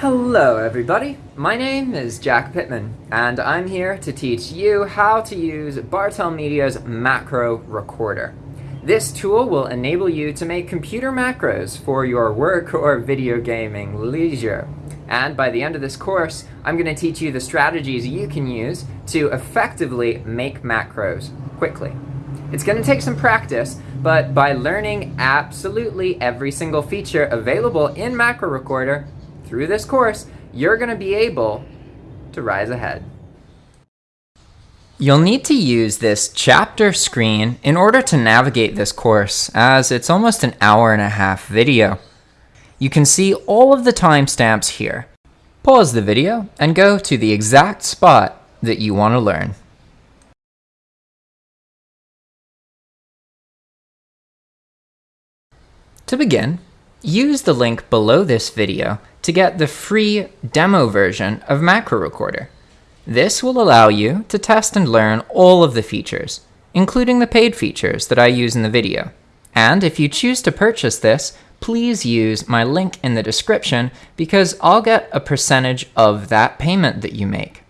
Hello everybody, my name is Jack Pittman, and I'm here to teach you how to use Bartels Media's Macro Recorder. This tool will enable you to make computer macros for your work or video gaming leisure. And by the end of this course, I'm going to teach you the strategies you can use to effectively make macros quickly. It's going to take some practice, but by learning absolutely every single feature available in Macro Recorder, through this course, you're going to be able to rise ahead. You'll need to use this chapter screen in order to navigate this course, as it's almost an hour and a half video. You can see all of the timestamps here. Pause the video and go to the exact spot that you want to learn. To begin, use the link below this video to get the free demo version of Macro Recorder. This will allow you to test and learn all of the features, including the paid features that I use in the video. And if you choose to purchase this, please use my link in the description because I'll get a percentage of that payment that you make.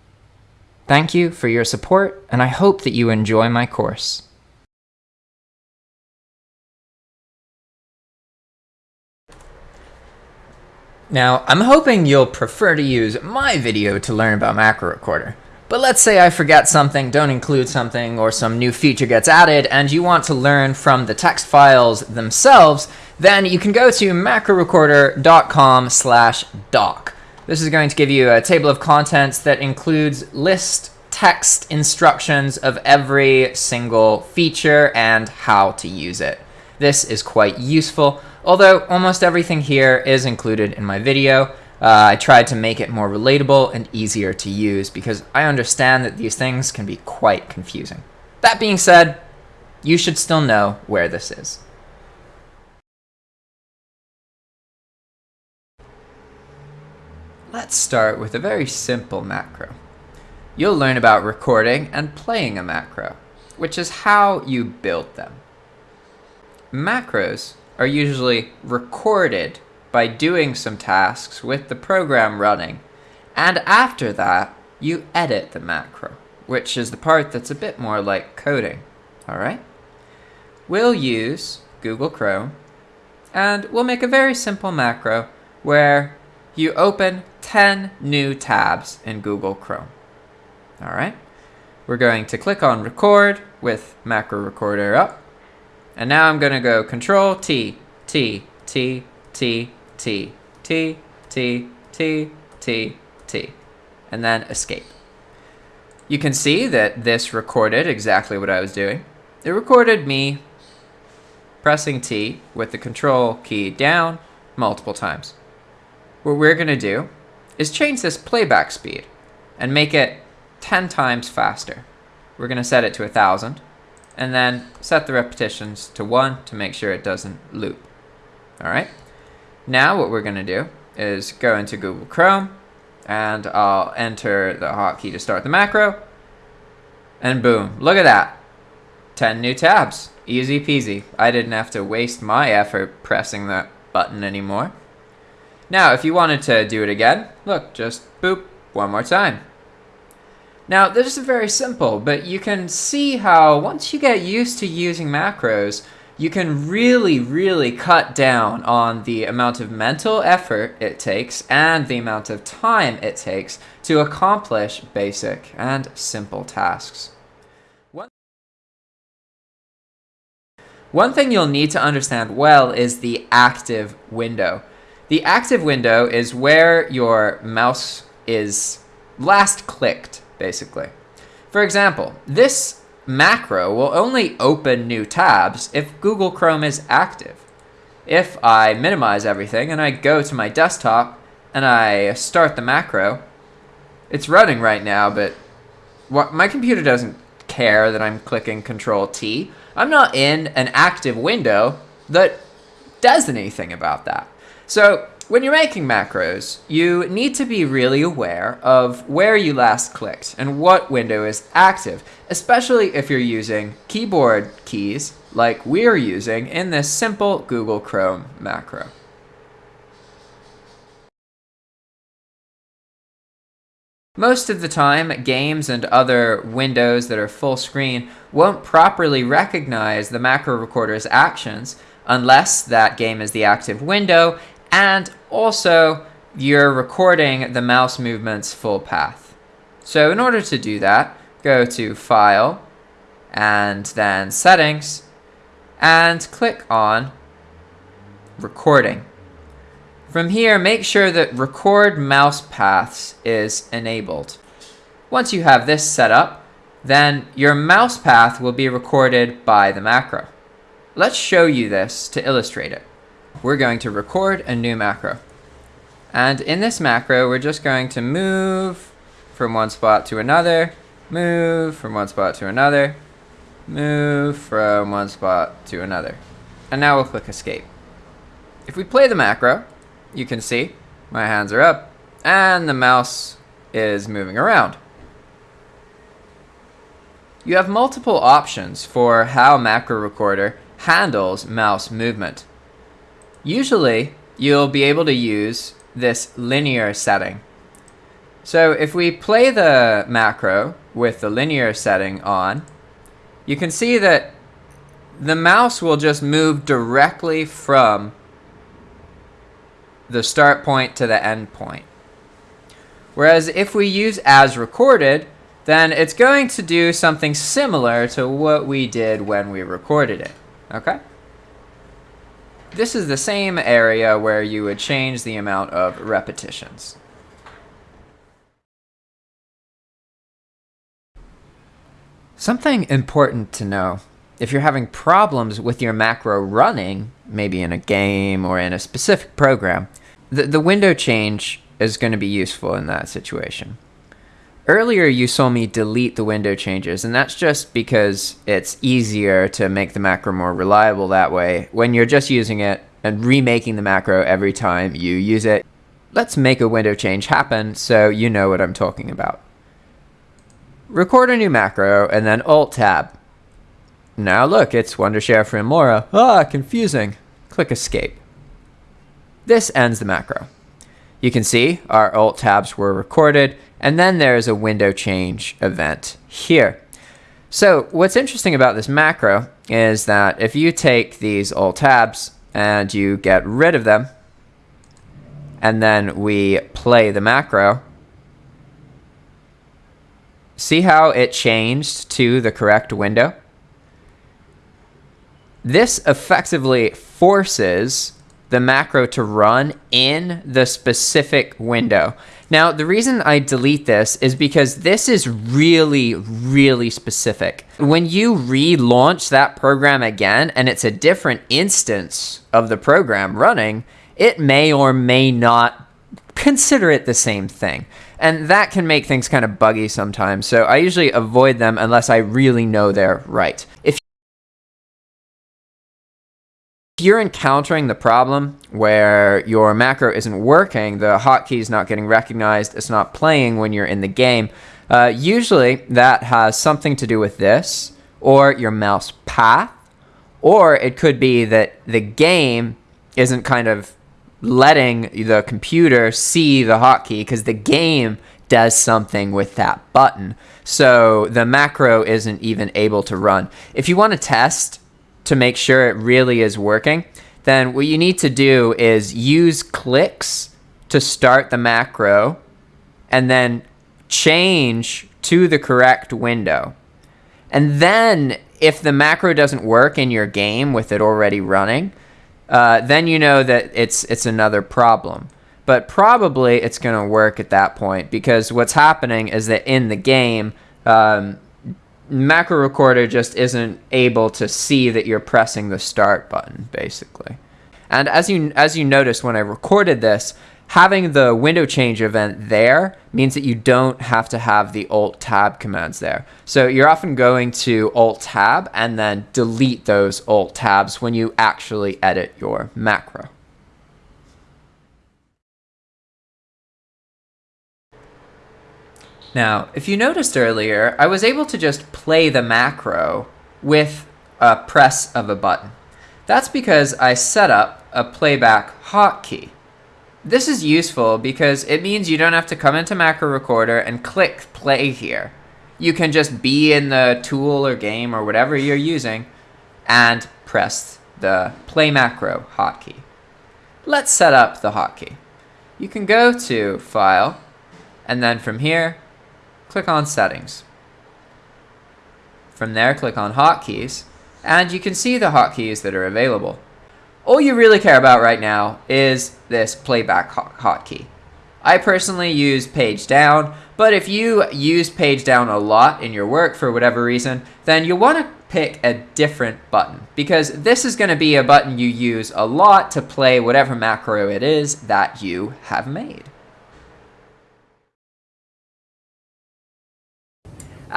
Thank you for your support, and I hope that you enjoy my course. Now, I'm hoping you'll prefer to use my video to learn about Macro Recorder. But let's say I forget something, don't include something, or some new feature gets added, and you want to learn from the text files themselves, then you can go to macrorecorder.com slash doc. This is going to give you a table of contents that includes list text instructions of every single feature and how to use it. This is quite useful, although almost everything here is included in my video. Uh, I tried to make it more relatable and easier to use because I understand that these things can be quite confusing. That being said, you should still know where this is. Let's start with a very simple macro. You'll learn about recording and playing a macro, which is how you build them. Macros are usually recorded by doing some tasks with the program running, and after that, you edit the macro, which is the part that's a bit more like coding, alright? We'll use Google Chrome, and we'll make a very simple macro where you open 10 new tabs in Google Chrome. Alright, we're going to click on record with macro recorder up, and now I'm going to go Control T, T, T, T, T, T, T, T, T, T, and then escape. You can see that this recorded exactly what I was doing. It recorded me pressing T with the control key down multiple times. What we're going to do is change this playback speed and make it 10 times faster. We're going to set it to 1000 and then set the repetitions to 1 to make sure it doesn't loop. Alright, now what we're going to do is go into Google Chrome and I'll enter the hotkey to start the macro and boom, look at that. 10 new tabs. Easy peasy. I didn't have to waste my effort pressing that button anymore. Now, if you wanted to do it again, look, just boop, one more time. Now, this is very simple, but you can see how once you get used to using macros, you can really, really cut down on the amount of mental effort it takes and the amount of time it takes to accomplish basic and simple tasks. One thing you'll need to understand well is the active window. The active window is where your mouse is last clicked basically. For example, this macro will only open new tabs if Google Chrome is active. If I minimize everything and I go to my desktop and I start the macro, it's running right now, but what, my computer doesn't care that I'm clicking Control T. I'm not in an active window that does anything about that. So when you're making macros, you need to be really aware of where you last clicked and what window is active, especially if you're using keyboard keys like we're using in this simple Google Chrome macro. Most of the time, games and other windows that are full screen won't properly recognize the macro recorder's actions unless that game is the active window and also you're recording the mouse movement's full path. So in order to do that, go to File and then Settings and click on Recording. From here, make sure that Record Mouse Paths is enabled. Once you have this set up, then your mouse path will be recorded by the macro. Let's show you this to illustrate it. We're going to record a new macro. And in this macro, we're just going to move from one spot to another, move from one spot to another, move from one spot to another. And now we'll click escape. If we play the macro, you can see my hands are up and the mouse is moving around. You have multiple options for how Macro Recorder handles mouse movement. Usually, you'll be able to use this linear setting. So if we play the macro with the linear setting on, you can see that the mouse will just move directly from the start point to the end point. Whereas if we use as recorded, then it's going to do something similar to what we did when we recorded it. Okay? This is the same area where you would change the amount of repetitions. Something important to know. If you're having problems with your macro running, maybe in a game or in a specific program, the, the window change is going to be useful in that situation. Earlier you saw me delete the window changes, and that's just because it's easier to make the macro more reliable that way when you're just using it and remaking the macro every time you use it. Let's make a window change happen so you know what I'm talking about. Record a new macro and then Alt-Tab. Now look, it's Wondershare Filmora. Ah, confusing. Click Escape. This ends the macro. You can see our Alt tabs were recorded and then there's a window change event here. So what's interesting about this macro is that if you take these alt tabs and you get rid of them, and then we play the macro, see how it changed to the correct window? This effectively forces the macro to run in the specific window. Now, the reason I delete this is because this is really, really specific. When you relaunch that program again and it's a different instance of the program running, it may or may not consider it the same thing. And that can make things kind of buggy sometimes. So I usually avoid them unless I really know they're right. If if you're encountering the problem where your macro isn't working, the hotkey is not getting recognized, it's not playing when you're in the game, uh, usually that has something to do with this, or your mouse path, or it could be that the game isn't kind of letting the computer see the hotkey because the game does something with that button. So the macro isn't even able to run. If you want to test to make sure it really is working, then what you need to do is use clicks to start the macro and then change to the correct window. And then if the macro doesn't work in your game with it already running, uh, then you know that it's it's another problem. But probably it's going to work at that point because what's happening is that in the game, um, macro recorder just isn't able to see that you're pressing the start button basically. And as you as you noticed when I recorded this, having the window change event there means that you don't have to have the alt tab commands there. So you're often going to alt tab and then delete those alt tabs when you actually edit your macro. Now, if you noticed earlier, I was able to just play the macro with a press of a button. That's because I set up a playback hotkey. this is useful because it means you don't have to come into Macro Recorder and click play here. You can just be in the tool or game or whatever you're using and press the play macro hotkey. Let's set up the hotkey. You can go to File, and then from here, click on Settings. From there, click on Hotkeys, and you can see the hotkeys that are available. All you really care about right now is this playback hotkey. I personally use page down, but if you use page down a lot in your work for whatever reason, then you'll want to pick a different button because this is going to be a button you use a lot to play whatever macro it is that you have made.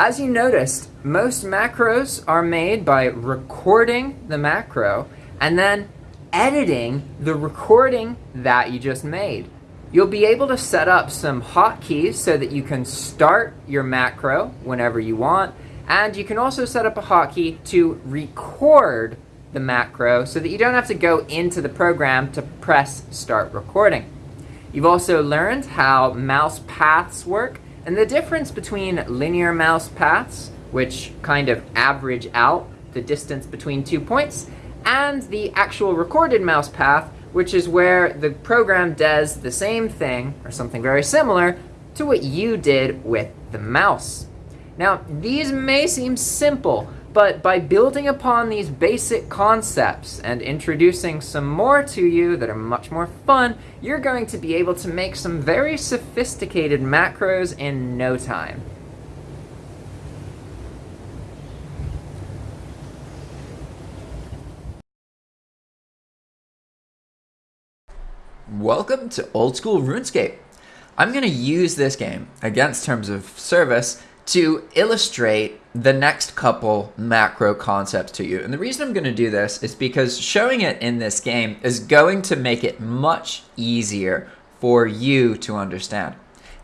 As you noticed, most macros are made by recording the macro and then editing the recording that you just made. You'll be able to set up some hotkeys so that you can start your macro whenever you want and you can also set up a hotkey to record the macro so that you don't have to go into the program to press start recording. You've also learned how mouse paths work and the difference between linear mouse paths, which kind of average out the distance between two points, and the actual recorded mouse path, which is where the program does the same thing, or something very similar, to what you did with the mouse. Now, these may seem simple, but by building upon these basic concepts and introducing some more to you that are much more fun, you're going to be able to make some very sophisticated macros in no time. Welcome to Old School RuneScape. I'm going to use this game against Terms of Service to illustrate the next couple macro concepts to you. And the reason I'm going to do this is because showing it in this game is going to make it much easier for you to understand.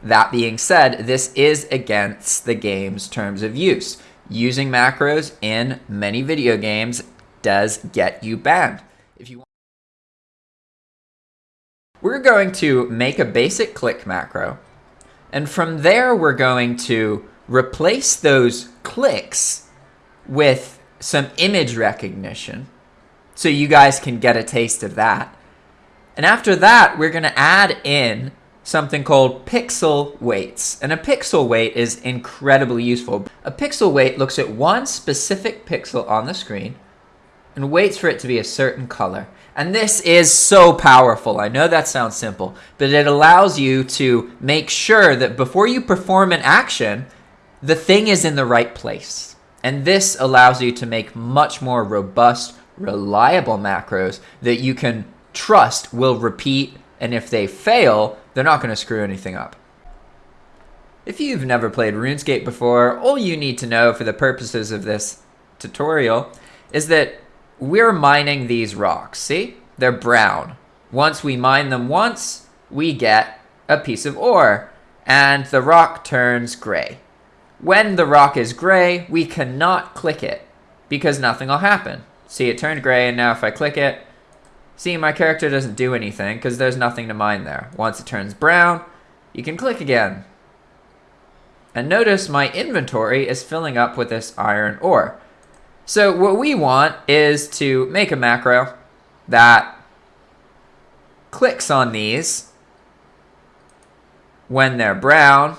That being said, this is against the game's terms of use. Using macros in many video games does get you banned. If you We're going to make a basic click macro, and from there we're going to replace those clicks with some image recognition so you guys can get a taste of that. And after that, we're going to add in something called pixel waits. And a pixel wait is incredibly useful. A pixel wait looks at one specific pixel on the screen and waits for it to be a certain color. And this is so powerful. I know that sounds simple, but it allows you to make sure that before you perform an action, the thing is in the right place. And this allows you to make much more robust, reliable macros that you can trust will repeat, and if they fail, they're not going to screw anything up. If you've never played RuneScape before, all you need to know for the purposes of this tutorial is that we're mining these rocks. See? They're brown. Once we mine them once, we get a piece of ore, and the rock turns gray. When the rock is gray, we cannot click it because nothing will happen. See, it turned gray, and now if I click it, see, my character doesn't do anything because there's nothing to mine there. Once it turns brown, you can click again. And notice my inventory is filling up with this iron ore. So what we want is to make a macro that clicks on these when they're brown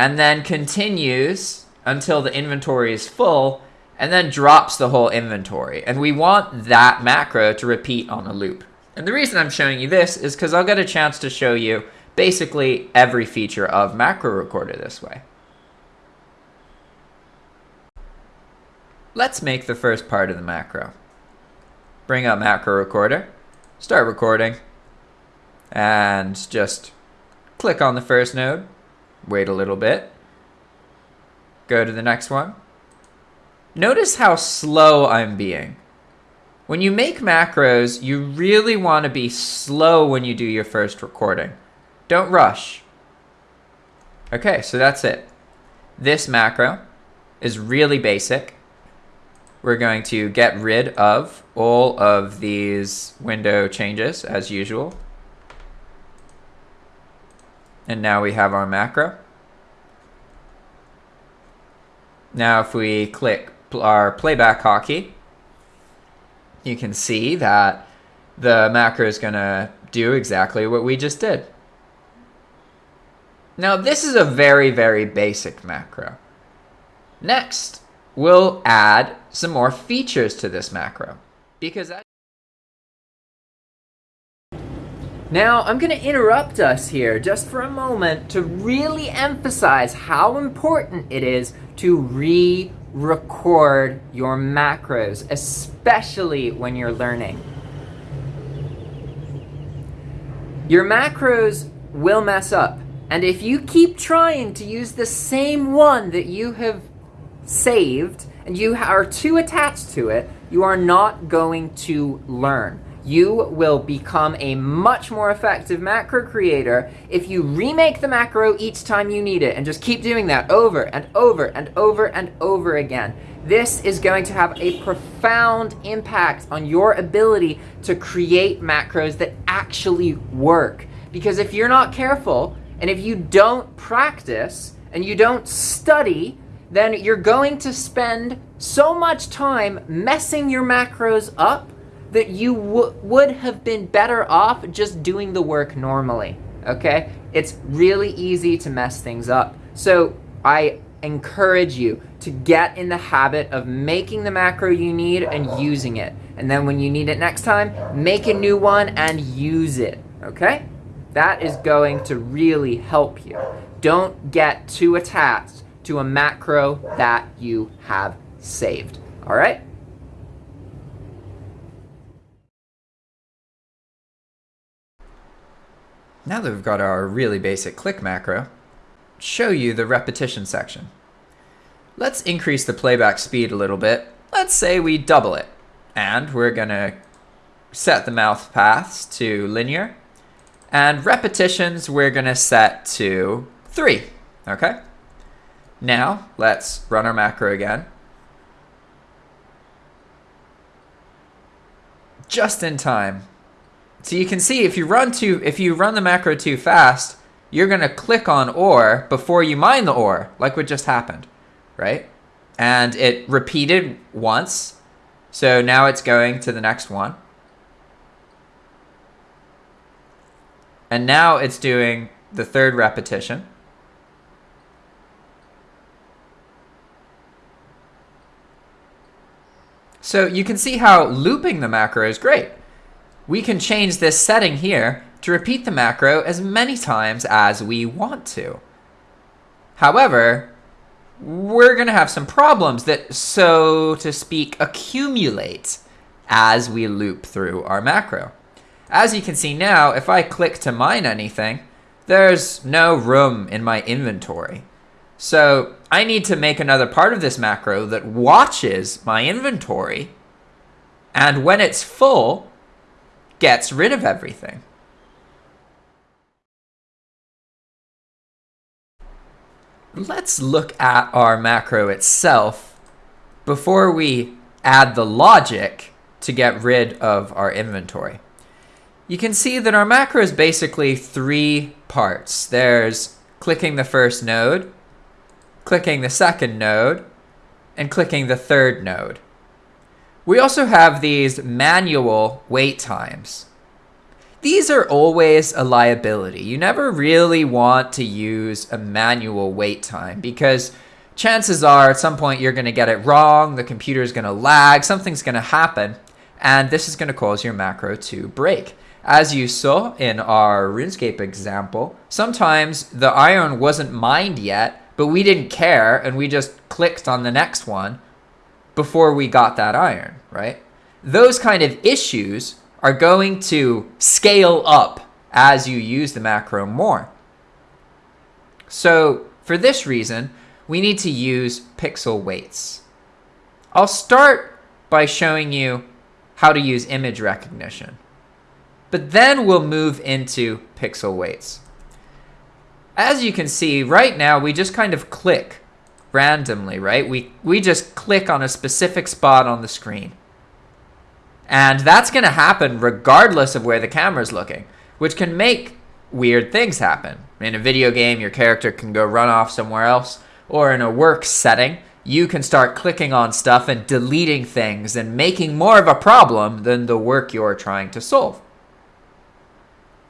and then continues until the inventory is full and then drops the whole inventory. And we want that macro to repeat on a loop. And the reason I'm showing you this is because I'll get a chance to show you basically every feature of Macro Recorder this way. Let's make the first part of the macro. Bring up Macro Recorder, start recording, and just click on the first node, Wait a little bit. Go to the next one. Notice how slow I'm being. When you make macros, you really want to be slow when you do your first recording. Don't rush. Okay, so that's it. This macro is really basic. we're going to get rid of all of these window changes as usual. And now we have our macro. Now if we click our playback hotkey, you can see that the macro is going to do exactly what we just did. Now this is a very, very basic macro. Next, we'll add some more features to this macro because Now, I'm going to interrupt us here just for a moment to really emphasize how important it is to re-record your macros, especially when you're learning. Your macros will mess up, and if you keep trying to use the same one that you have saved, and you are too attached to it, you are not going to learn you will become a much more effective macro creator if you remake the macro each time you need it and just keep doing that over and over and over and over again. This is going to have a profound impact on your ability to create macros that actually work. Because if you're not careful and if you don't practice and you don't study, then you're going to spend so much time messing your macros up that you would have been better off just doing the work normally, okay? It's really easy to mess things up. So I encourage you to get in the habit of making the macro you need and using it. And then when you need it next time, make a new one and use it, okay? That is going to really help you. Don't get too attached to a macro that you have saved, all right? Now that we've got our really basic click macro, show you the repetition section. Let's increase the playback speed a little bit. Let's say we double it. And we're gonna set the mouse paths to linear. And repetitions we're gonna set to three, okay? Now, let's run our macro again. Just in time. So you can see if you run too, if you run the macro too fast, you're gonna click on ore before you mine the ore, like what just happened, right? And it repeated once, so now it's going to the next one. And now it's doing the third repetition. So you can see how looping the macro is great we can change this setting here to repeat the macro as many times as we want to. However, we're going to have some problems that, so to speak, accumulate as we loop through our macro. As you can see now, if I click to mine anything, there's no room in my inventory. So I need to make another part of this macro that watches my inventory. And when it's full, gets rid of everything. Let's look at our macro itself before we add the logic to get rid of our inventory. You can see that our macro is basically three parts. There's clicking the first node, clicking the second node, and clicking the third node. We also have these manual wait times. These are always a liability. You never really want to use a manual wait time because chances are at some point you're going to get it wrong, the computer is going to lag, something's going to happen, and this is going to cause your macro to break. As you saw in our RuneScape example, sometimes the iron wasn't mined yet, but we didn't care and we just clicked on the next one before we got that iron, right? Those kind of issues are going to scale up as you use the macro more. So for this reason, we need to use pixel waits. I'll start by showing you how to use image recognition. But then we'll move into pixel waits. As you can see, right now we just kind of click randomly, right? We, we just click on a specific spot on the screen. And that's going to happen regardless of where the camera's looking, which can make weird things happen. In a video game, your character can go run off somewhere else, or in a work setting, you can start clicking on stuff and deleting things and making more of a problem than the work you're trying to solve.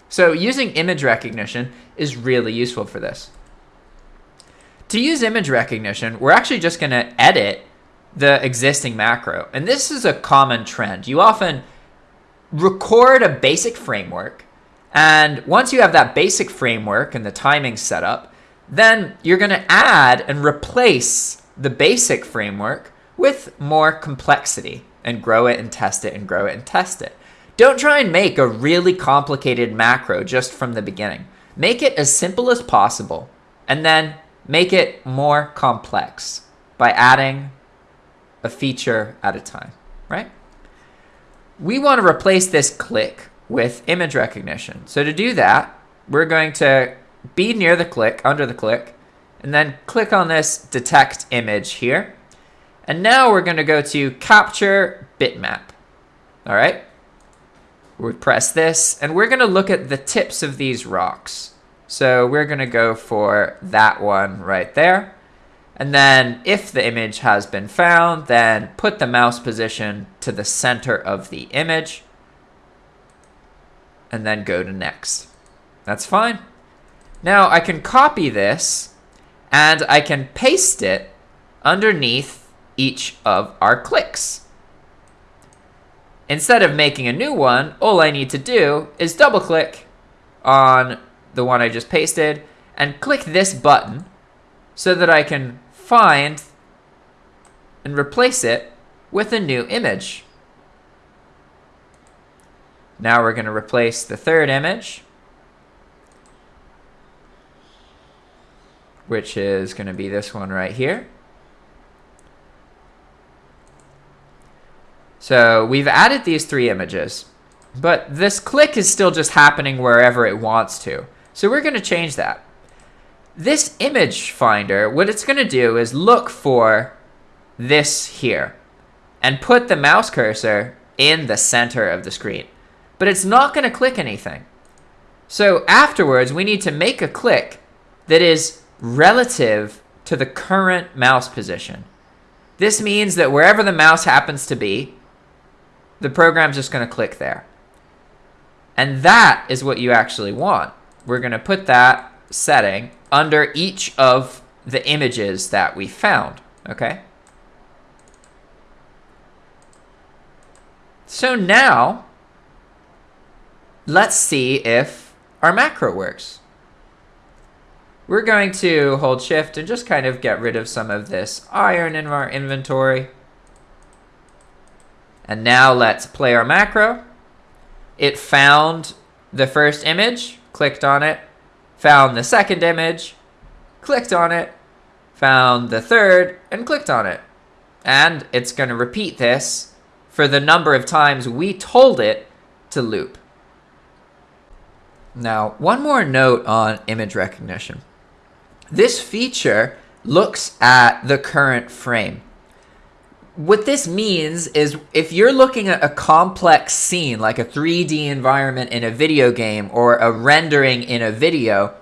So using image recognition is really useful for this. To use image recognition, we're actually just going to edit the existing macro. And this is a common trend. You often record a basic framework, and once you have that basic framework and the timing set up, then you're going to add and replace the basic framework with more complexity and grow it and test it and grow it and test it. Don't try and make a really complicated macro just from the beginning. Make it as simple as possible and then make it more complex by adding a feature at a time, right? We want to replace this click with image recognition. So to do that, we're going to be near the click, under the click, and then click on this detect image here. And now we're going to go to capture bitmap. All right. We press this and we're going to look at the tips of these rocks. So we're going to go for that one right there. And then if the image has been found, then put the mouse position to the center of the image and then go to next. That's fine. Now I can copy this and I can paste it underneath each of our clicks. Instead of making a new one, all I need to do is double click on the one I just pasted and click this button so that I can find and replace it with a new image. Now we're going to replace the third image, which is going to be this one right here. So we've added these three images, but this click is still just happening wherever it wants to. So we're going to change that. This image finder, what it's going to do is look for this here and put the mouse cursor in the center of the screen. But it's not going to click anything. So afterwards, we need to make a click that is relative to the current mouse position. This means that wherever the mouse happens to be, the program's just going to click there. And that is what you actually want. We're going to put that setting under each of the images that we found, okay? So now, let's see if our macro works. We're going to hold shift and just kind of get rid of some of this iron in our inventory. And now let's play our macro. It found the first image, clicked on it, found the second image, clicked on it, found the third, and clicked on it. And it's going to repeat this for the number of times we told it to loop. Now, one more note on image recognition. This feature looks at the current frame what this means is if you're looking at a complex scene like a 3D environment in a video game or a rendering in a video,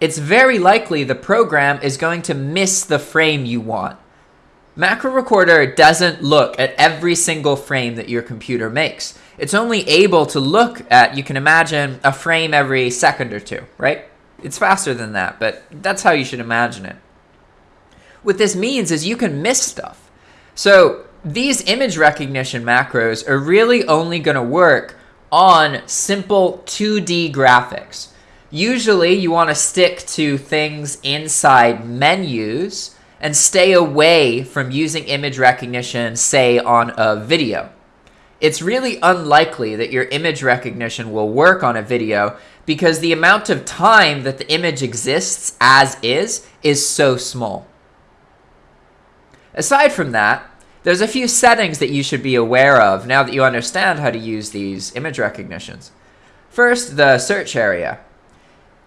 it's very likely the program is going to miss the frame you want. Macro Recorder doesn't look at every single frame that your computer makes. It's only able to look at, you can imagine, a frame every second or two, right? It's faster than that, but that's how you should imagine it. What this means is you can miss stuff. So these image recognition macros are really only going to work on simple 2D graphics. Usually you want to stick to things inside menus and stay away from using image recognition, say on a video. It's really unlikely that your image recognition will work on a video because the amount of time that the image exists as is is so small. Aside from that, there's a few settings that you should be aware of now that you understand how to use these image recognitions. First, the search area.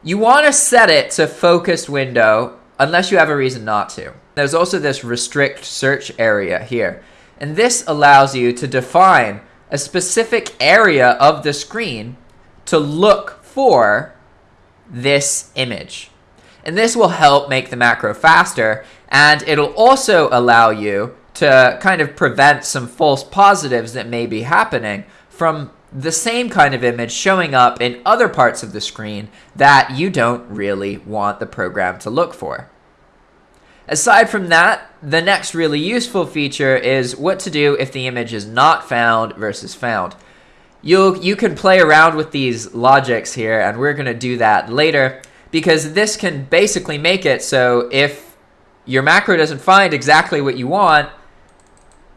You want to set it to focused window unless you have a reason not to. there's also this restrict search area here. And this allows you to define a specific area of the screen to look for this image. And this will help make the macro faster, and it'll also allow you to kind of prevent some false positives that may be happening from the same kind of image showing up in other parts of the screen that you don't really want the program to look for. Aside from that, the next really useful feature is what to do if the image is not found versus found. You you can play around with these logics here, and we're going to do that later, because this can basically make it so if your macro doesn't find exactly what you want,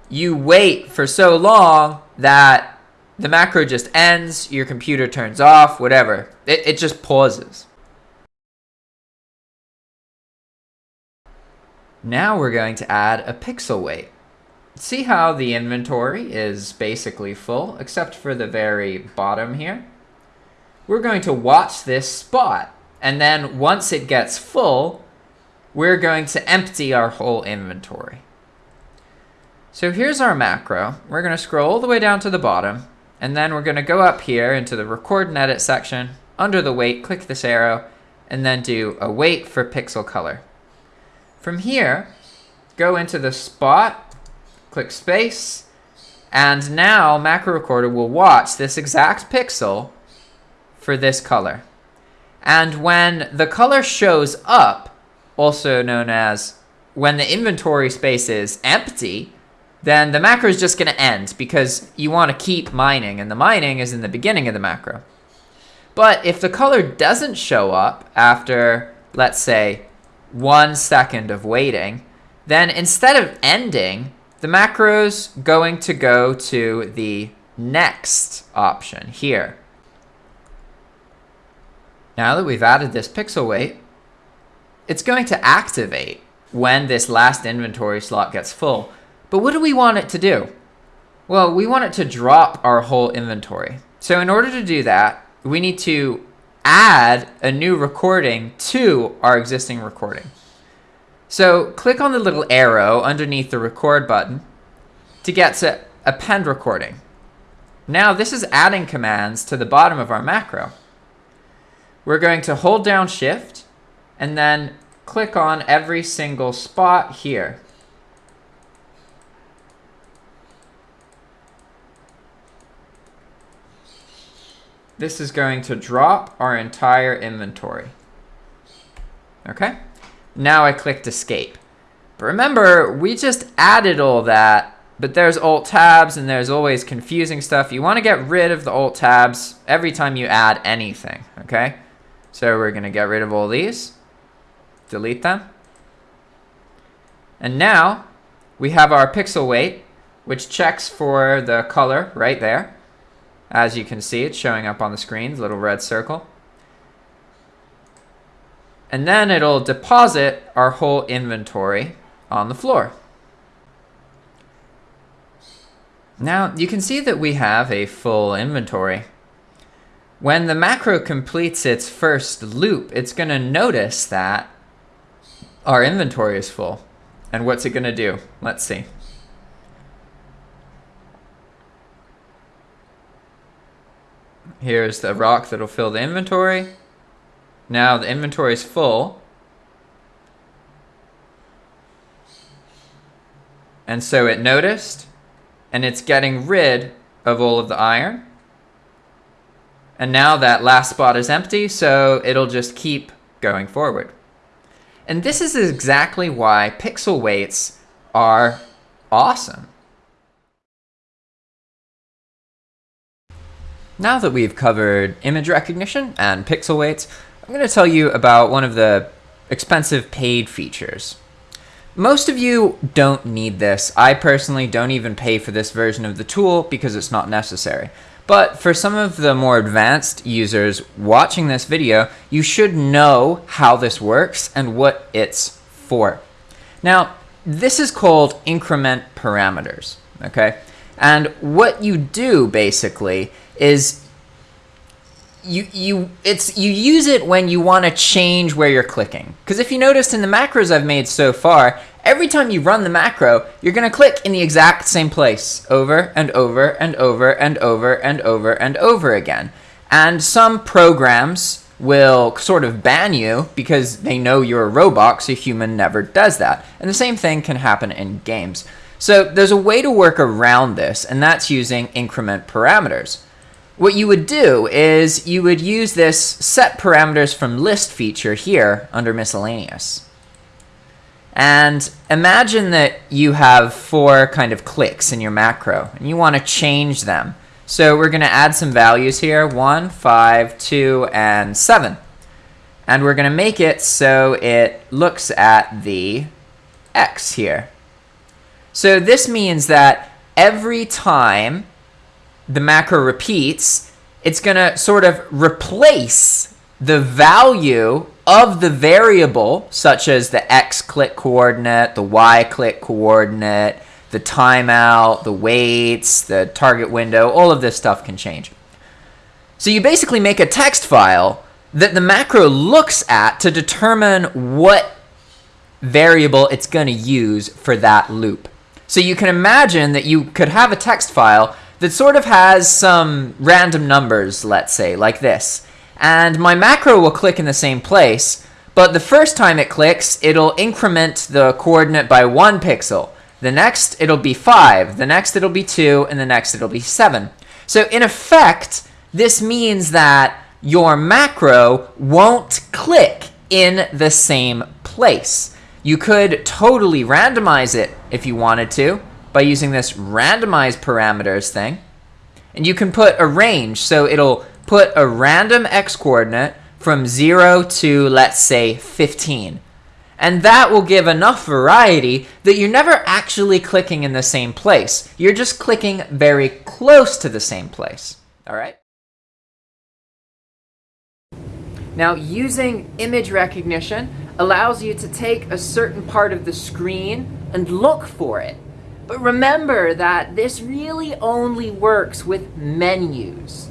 you wait for so long that the macro just ends, your computer turns off, whatever. It, it just pauses. Now we're going to add a pixel wait. See how the inventory is basically full, except for the very bottom here? We're going to watch this spot, and then once it gets full, we're going to empty our whole inventory. So here's our macro. We're going to scroll all the way down to the bottom, and then we're going to go up here into the record and edit section. Under the wait, click this arrow, and then do a wait for pixel color. From here, go into the spot, click space, and now Macro Recorder will watch this exact pixel for this color. And when the color shows up, also known as when the inventory space is empty, then the macro is just going to end because you want to keep mining, and the mining is in the beginning of the macro. But if the color doesn't show up after, let's say, one second of waiting, then instead of ending, the macro's going to go to the next option here. Now that we've added this pixel wait, it's going to activate when this last inventory slot gets full. But what do we want it to do? Well, we want it to drop our whole inventory. So in order to do that, we need to add a new recording to our existing recording. So click on the little arrow underneath the record button to get to append recording. Now this is adding commands to the bottom of our macro. We're going to hold down shift and then click on every single spot here. this is going to drop our entire inventory. Okay? Now I clicked escape. But remember, we just added all that, but there's alt tabs and there's always confusing stuff. You want to get rid of the alt tabs every time you add anything, okay? So we're going to get rid of all these, delete them. And now we have our pixel wait, which checks for the color right there. As you can see, it's showing up on the screen, the little red circle. And then it'll deposit our whole inventory on the floor. Now, you can see that we have a full inventory. When the macro completes its first loop, it's going to notice that our inventory is full. And what's it going to do? Let's see. Here's the rock that'll fill the inventory. Now the inventory is full. And so it noticed, and it's getting rid of all of the iron. And now that last spot is empty, so it'll just keep going forward. And this is exactly why pixel waits are awesome. Now that we've covered image recognition and pixel waits, I'm going to tell you about one of the expensive paid features. Most of you don't need this. I personally don't even pay for this version of the tool because it's not necessary. But for some of the more advanced users watching this video, you should know how this works and what it's for. Now, this is called increment parameters, okay? And what you do basically is you you it's you use it when you want to change where you're clicking. Because if you noticed in the macros I've made so far, every time you run the macro, you're going to click in the exact same place over and over and over and over and over and over again. And some programs will sort of ban you because they know you're a robot, so a human never does that. And the same thing can happen in games. So there's a way to work around this, and that's using increment parameters. What you would do is you would use this set parameters from list feature here under miscellaneous. And imagine that you have four kind of clicks in your macro, and you want to change them. So we're going to add some values here, 1, 5, 2, and 7. And we're going to make it so it looks at the x here. So this means that every time the macro repeats, it's going to sort of replace the value of the variable, such as the x click coordinate, the y click coordinate, the timeout, the waits, the target window, all of this stuff can change. So you basically make a text file that the macro looks at to determine what variable it's going to use for that loop. So you can imagine that you could have a text file that sort of has some random numbers, let's say, like this. And my macro will click in the same place, but the first time it clicks, it'll increment the coordinate by one pixel. The next, it'll be 5. The next, it'll be 2. And the next, it'll be 7. So in effect, this means that your macro won't click in the same place. You could totally randomize it if you wanted to by using this randomize parameters thing. And you can put a range, so it'll put a random x coordinate from 0 to, let's say, 15. And that will give enough variety that you're never actually clicking in the same place. You're just clicking very close to the same place. All right? Now, using image recognition allows you to take a certain part of the screen and look for it. But remember that this really only works with menus,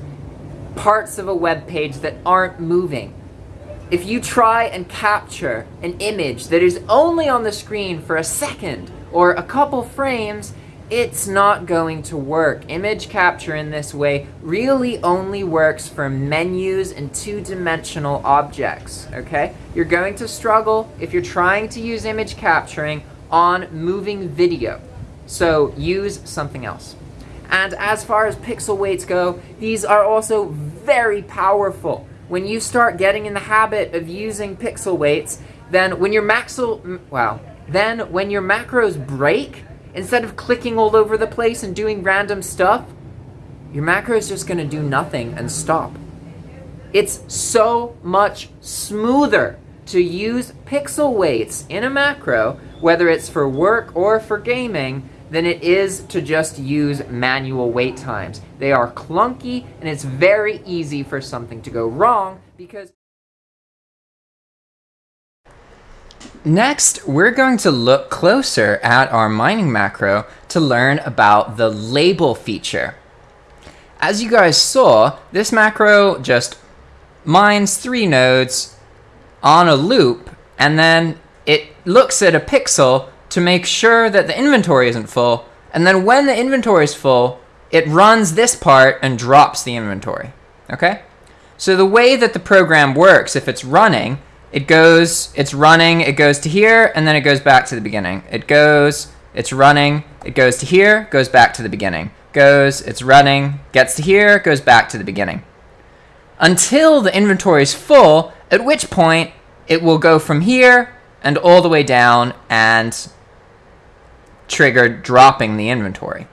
parts of a web page that aren't moving if you try and capture an image that is only on the screen for a second or a couple frames, it's not going to work. Image capture in this way really only works for menus and two-dimensional objects, okay? You're going to struggle if you're trying to use image capturing on moving video. So use something else. And as far as pixel waits go, these are also very powerful when you start getting in the habit of using pixel waits, then when your wow, then when your macros break, instead of clicking all over the place and doing random stuff, your macro is just going to do nothing and stop. It's so much smoother to use pixel waits in a macro, whether it's for work or for gaming, than it is to just use manual wait times. They are clunky and it's very easy for something to go wrong because Next, we're going to look closer at our mining macro to learn about the label feature. As you guys saw, this macro just mines three nodes on a loop, and then it looks at a pixel to make sure that the inventory isn't full. And then when the inventory is full, it runs this part and drops the inventory. Okay? So the way that the program works, if it's running, it goes, it's running, it goes to here, and then it goes back to the beginning. It goes, it's running, it goes to here, goes back to the beginning. Goes, it's running, gets to here, goes back to the beginning. Until the inventory is full, at which point it will go from here and all the way down and triggered dropping the inventory.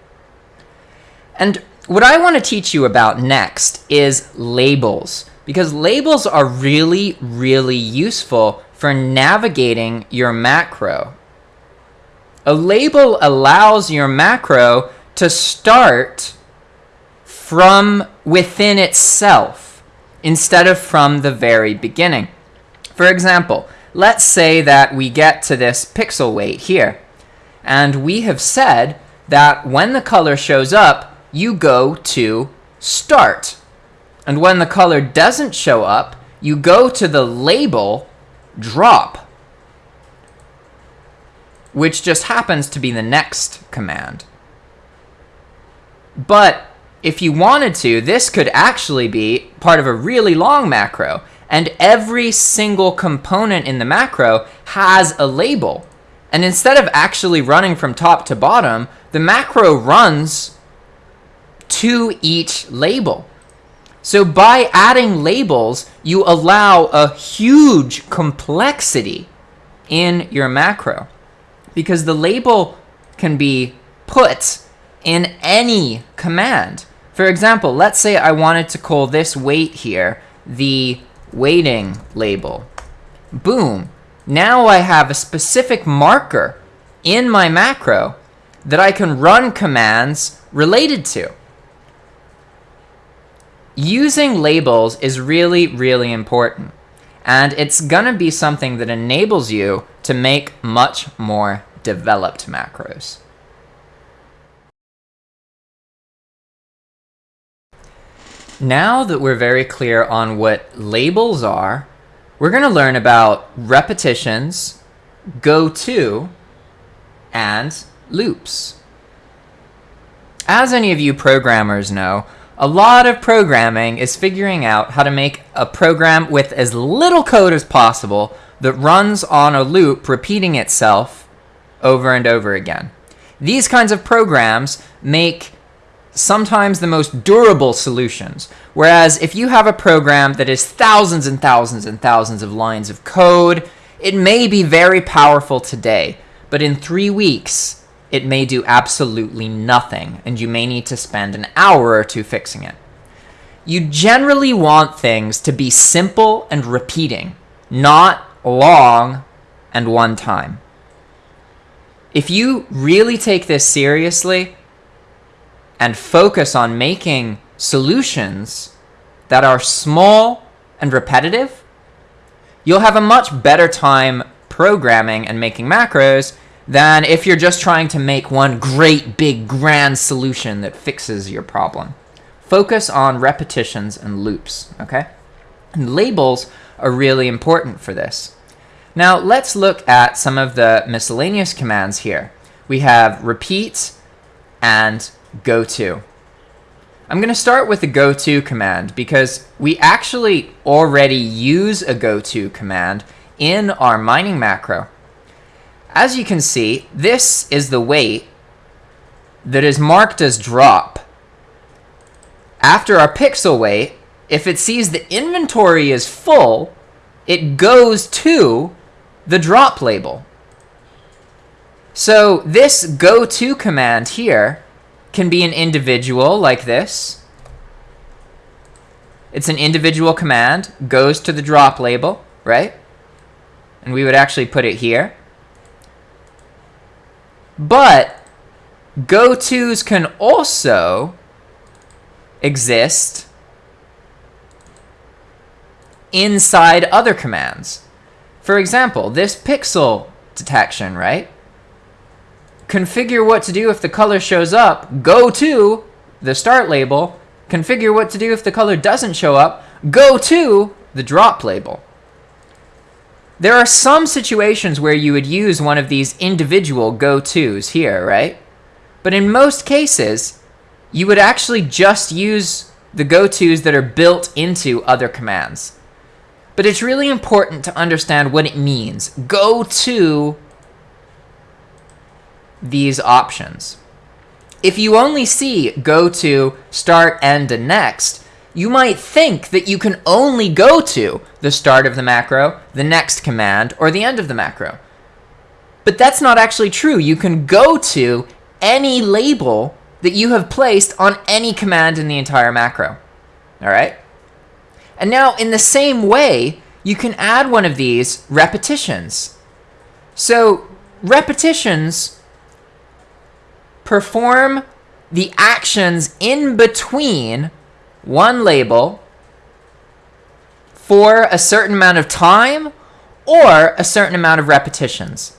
And what I want to teach you about next is labels, because labels are really, really useful for navigating your macro. A label allows your macro to start from within itself instead of from the very beginning. For example, let's say that we get to this pixel wait here. And we have said that when the color shows up, you go to start. And when the color doesn't show up, you go to the label drop. which just happens to be the next command. But if you wanted to, this could actually be part of a really long macro, and every single component in the macro has a label. And instead of actually running from top to bottom, the macro runs to each label. So by adding labels, you allow a huge complexity in your macro because the label can be put in any command. For example, let's say I wanted to call this wait here the waiting label. Boom. Now I have a specific marker in my macro that I can run commands related to using labels is really, really important. And it's gonna be something that enables you to make much more developed macros. Now that we're very clear on what labels are, we're going to learn about repetitions, go to, and loops. As any of you programmers know, a lot of programming is figuring out how to make a program with as little code as possible that runs on a loop repeating itself over and over again. These kinds of programs make sometimes the most durable solutions. Whereas if you have a program that is thousands and thousands and thousands of lines of code, it may be very powerful today, but in three weeks, it may do absolutely nothing, and you may need to spend an hour or two fixing it. You generally want things to be simple and repeating, not long and one time. If you really take this seriously and focus on making solutions that are small and repetitive, you'll have a much better time programming and making macros than if you're just trying to make one great big grand solution that fixes your problem. Focus on repetitions and loops, okay? And labels are really important for this. Now let's look at some of the miscellaneous commands here. We have repeat and goto. I'm going to start with the goto command because we actually already use a goto command in our mining macro. As you can see, this is the wait that is marked as drop. After our pixel wait, if it sees the inventory is full, it goes to the drop label. So this goto command here can be an individual like this. It's an individual command, goes to the drop label, right? And we would actually put it here. But go-tos can also exist inside other commands. For example, this pixel detection, right? Configure what to do if the color shows up, go to the start label. Configure what to do if the color doesn't show up, go to the drop label. There are some situations where you would use one of these individual go-tos here, right? But in most cases, you would actually just use the go-tos that are built into other commands. But it's really important to understand what it means. Go to these options. If you only see go to, start, end, and next, you might think that you can only go to the start of the macro, the next command, or the end of the macro. But that's not actually true. You can go to any label that you have placed on any command in the entire macro. All right? And now, in the same way, you can add one of these repetitions. So, repetitions perform the actions in between one label for a certain amount of time or a certain amount of repetitions.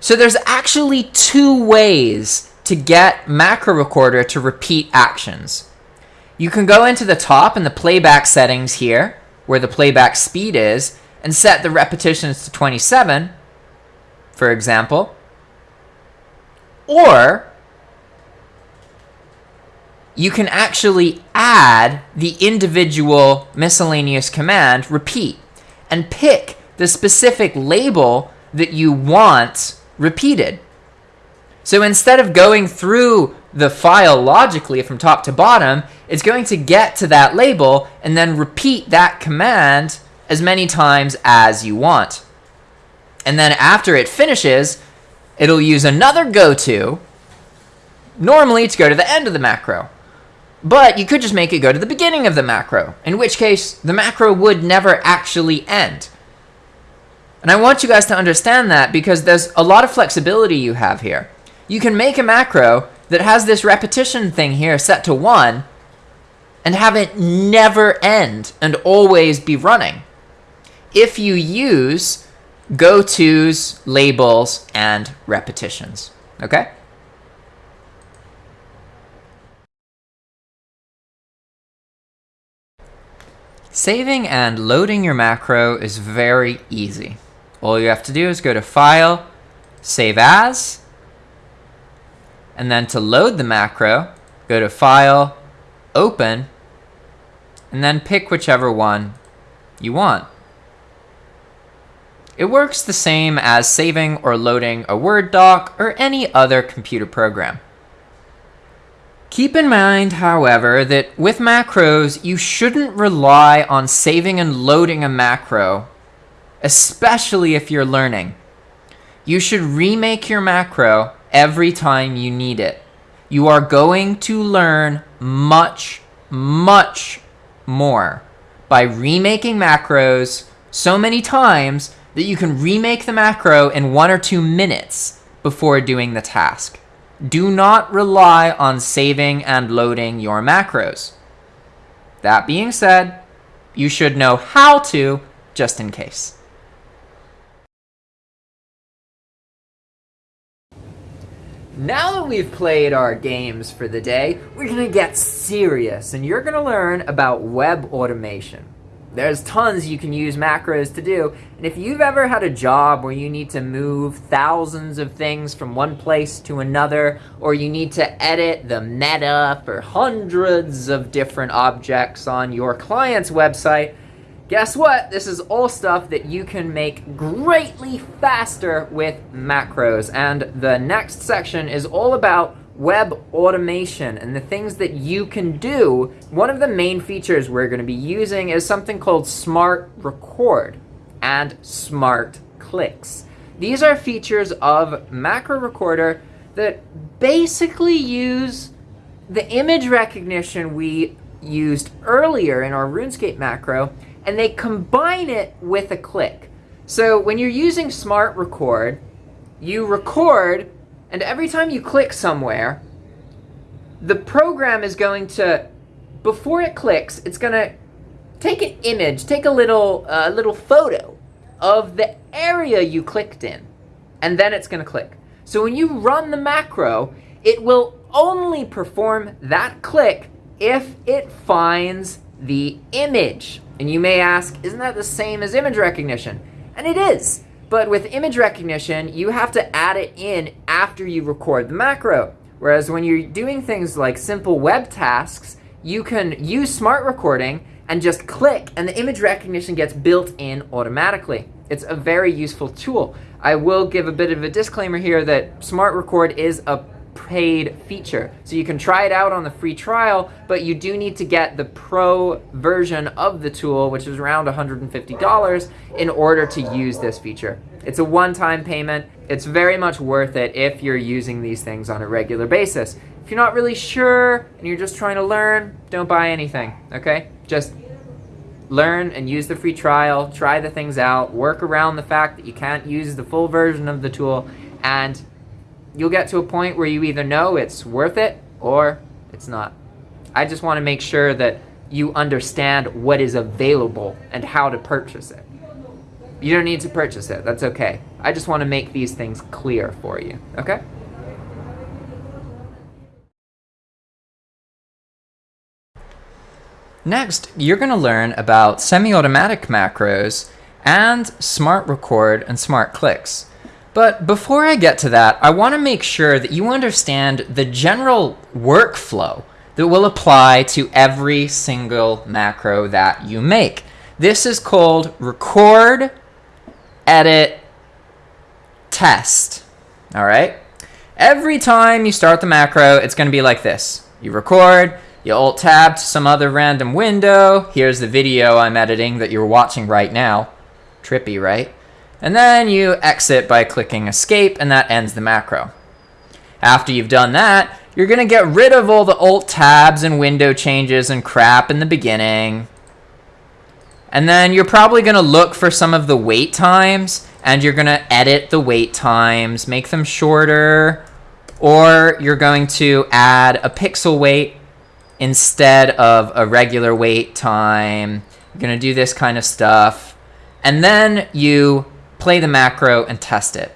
So there's actually two ways to get Macro Recorder to repeat actions. You can go into the top in the playback settings here, where the playback speed is, and set the repetitions to 27. for example. Or you can actually add the individual miscellaneous command repeat and pick the specific label that you want repeated. So instead of going through the file logically from top to bottom, it's going to get to that label and then repeat that command as many times as you want. And then after it finishes, it'll use another goto, normally to go to the end of the macro. But you could just make it go to the beginning of the macro, in which case the macro would never actually end. And I want you guys to understand that because there's a lot of flexibility you have here you can make a macro that has this repetition thing here set to 1 and have it never end and always be running if you use go-tos, labels, and repetitions. Okay? Saving and loading your macro is very easy. All you have to do is go to File, Save As, and then to load the macro, go to File, Open, and then pick whichever one you want. It works the same as saving or loading a Word doc or any other computer program. Keep in mind, however, that with macros, you shouldn't rely on saving and loading a macro, especially if you're learning. You should remake your macro every time you need it. You are going to learn much, much more by remaking macros so many times that you can remake the macro in one or two minutes before doing the task. Do not rely on saving and loading your macros. That being said, you should know how to just in case. Now that we've played our games for the day, we're going to get serious and you're going to learn about web automation. There's tons you can use macros to do, and if you've ever had a job where you need to move thousands of things from one place to another, or you need to edit the meta for hundreds of different objects on your client's website, Guess what? This is all stuff that you can make greatly faster with macros. And the next section is all about web automation and the things that you can do. One of the main features we're going to be using is something called Smart Record and Smart Clicks. These are features of Macro Recorder that basically use the image recognition we used earlier in our RuneScape macro and they combine it with a click. So when you're using Smart Record, you record, and every time you click somewhere, the program is going to, before it clicks, it's going to take an image, take a little, uh, little photo of the area you clicked in, and then it's going to click. So when you run the macro, it will only perform that click if it finds the image. And you may ask, isn't that the same as image recognition? And it is. But with image recognition, you have to add it in after you record the macro. Whereas when you're doing things like simple web tasks, you can use smart recording and just click and the image recognition gets built in automatically. It's a very useful tool. I will give a bit of a disclaimer here that smart record is a paid feature. So you can try it out on the free trial, but you do need to get the pro version of the tool, which is around $150 in order to use this feature. It's a one-time payment. It's very much worth it if you're using these things on a regular basis. If you're not really sure and you're just trying to learn, don't buy anything, okay? Just learn and use the free trial, try the things out, work around the fact that you can't use the full version of the tool, and you'll get to a point where you either know it's worth it or it's not. I just want to make sure that you understand what is available and how to purchase it. You don't need to purchase it. That's okay. I just want to make these things clear for you. Okay? Next, you're going to learn about semi-automatic macros and smart record and smart clicks. But before I get to that, I want to make sure that you understand the general workflow that will apply to every single macro that you make. This is called record, edit, test. All right? Every time you start the macro, it's going to be like this. You record, you alt tab to some other random window. Here's the video I'm editing that you're watching right now. Trippy, right? And then you exit by clicking escape and that ends the macro. After you've done that, you're going to get rid of all the alt tabs and window changes and crap in the beginning. And then you're probably going to look for some of the wait times and you're going to edit the wait times, make them shorter, or you're going to add a pixel wait instead of a regular wait time. You're going to do this kind of stuff. And then you play the macro and test it.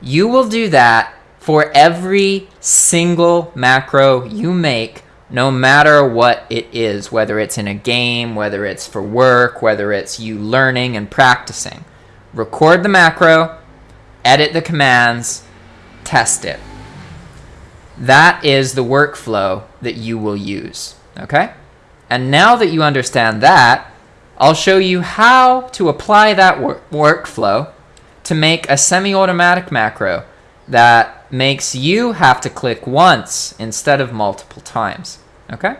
You will do that for every single macro you make, no matter what it is, whether it's in a game, whether it's for work, whether it's you learning and practicing. Record the macro, edit the commands, test it. That is the workflow that you will use, okay? And now that you understand that, I'll show you how to apply that wor workflow to make a semi-automatic macro that makes you have to click once instead of multiple times. Okay?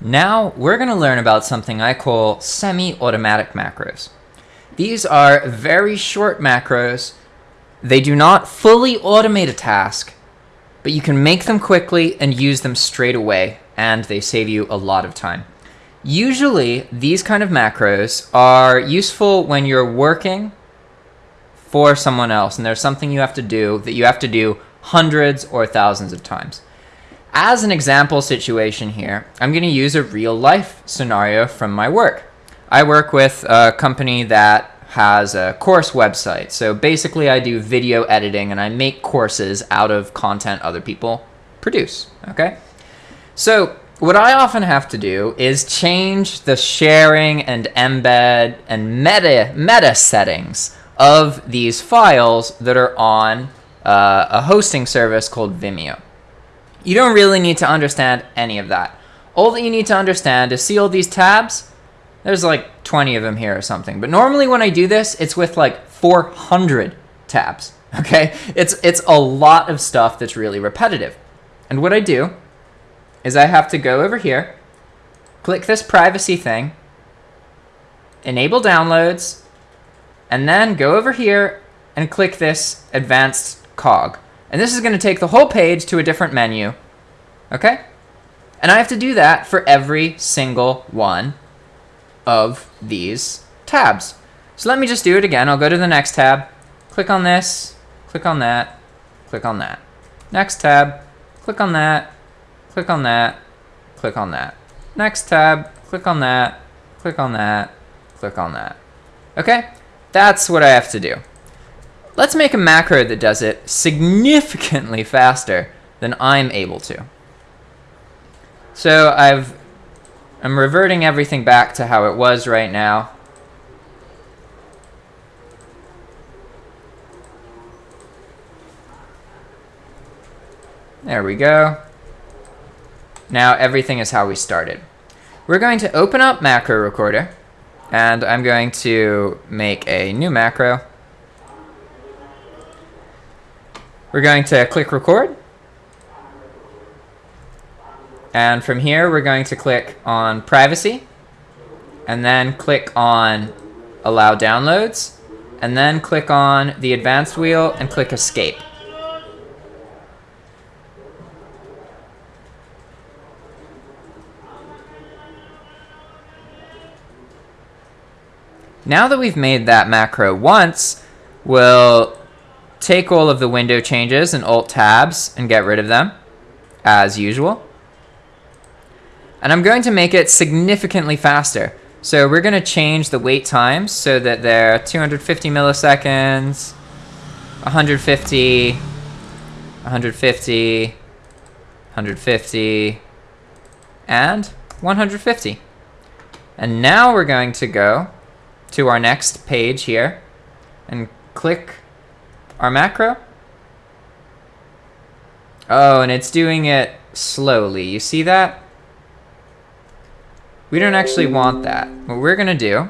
Now we're going to learn about something I call semi-automatic macros. These are very short macros. They do not fully automate a task, but you can make them quickly and use them straight away and they save you a lot of time. Usually, these kind of macros are useful when you're working for someone else and there's something you have to do that you have to do hundreds or thousands of times. As an example situation here, I'm going to use a real life scenario from my work. I work with a company that has a course website. So basically I do video editing and I make courses out of content other people produce, okay? So what I often have to do is change the sharing and embed and meta, meta settings of these files that are on uh, a hosting service called Vimeo. You don't really need to understand any of that. All that you need to understand is see all these tabs? There's like 20 of them here or something. But normally when I do this, it's with like 400 tabs, okay? It's, it's a lot of stuff that's really repetitive. And what I do is I have to go over here, click this privacy thing, enable downloads, and then go over here and click this advanced cog. And this is going to take the whole page to a different menu. Okay? And I have to do that for every single one of these tabs. So let me just do it again. I'll go to the next tab, click on this, click on that, click on that. Next tab, click on that, click on that, click on that. Next tab, click on that, click on that, click on that. Okay, that's what I have to do. Let's make a macro that does it significantly faster than I'm able to. So I've, I'm reverting everything back to how it was right now. There we go. Now everything is how we started. We're going to open up Macro Recorder, and I'm going to make a new macro. We're going to click record. And from here, we're going to click on privacy, and then click on allow downloads, and then click on the advanced wheel and click escape. Now that we've made that macro once, we'll take all of the window changes and alt tabs and get rid of them as usual. And I'm going to make it significantly faster. So we're going to change the wait times so that they're 250 milliseconds, 150, 150, 150, and 150. And now we're going to go to our next page here and click our macro. Oh, and it's doing it slowly. You see that? We don't actually want that. What we're going to do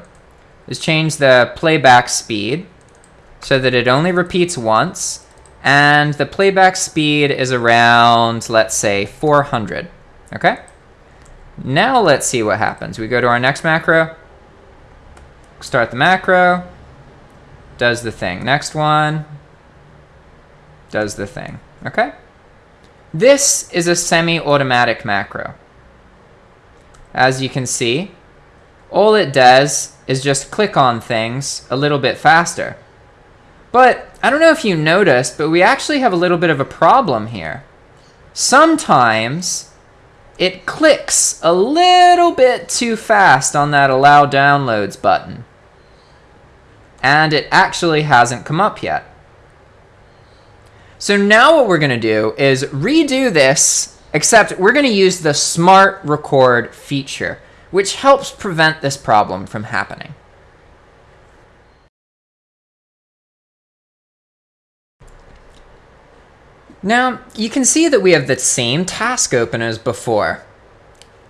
is change the playback speed so that it only repeats once. And the playback speed is around, let's say, 400. Okay? Now let's see what happens. We go to our next macro. Start the macro. Does the thing. Next one. Does the thing. Okay? This is a semi-automatic macro. As you can see, all it does is just click on things a little bit faster. But I don't know if you noticed, but we actually have a little bit of a problem here. Sometimes it clicks a little bit too fast on that allow downloads button. And it actually hasn't come up yet. So now what we're going to do is redo this, except we're going to use the smart record feature, which helps prevent this problem from happening. Now, you can see that we have the same task open as before.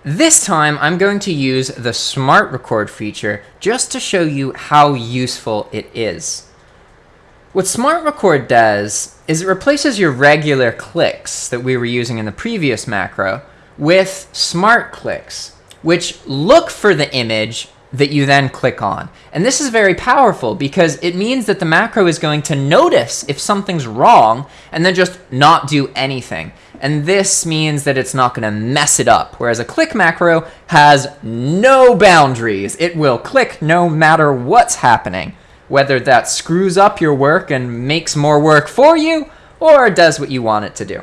This time, I'm going to use the Smart Record feature just to show you how useful it is. What Smart Record does is it replaces your regular clicks that we were using in the previous macro with smart clicks, which look for the image that you then click on. And this is very powerful because it means that the macro is going to notice if something's wrong and then just not do anything. And this means that it's not going to mess it up. Whereas a click macro has no boundaries. It will click no matter what's happening whether that screws up your work and makes more work for you, or does what you want it to do.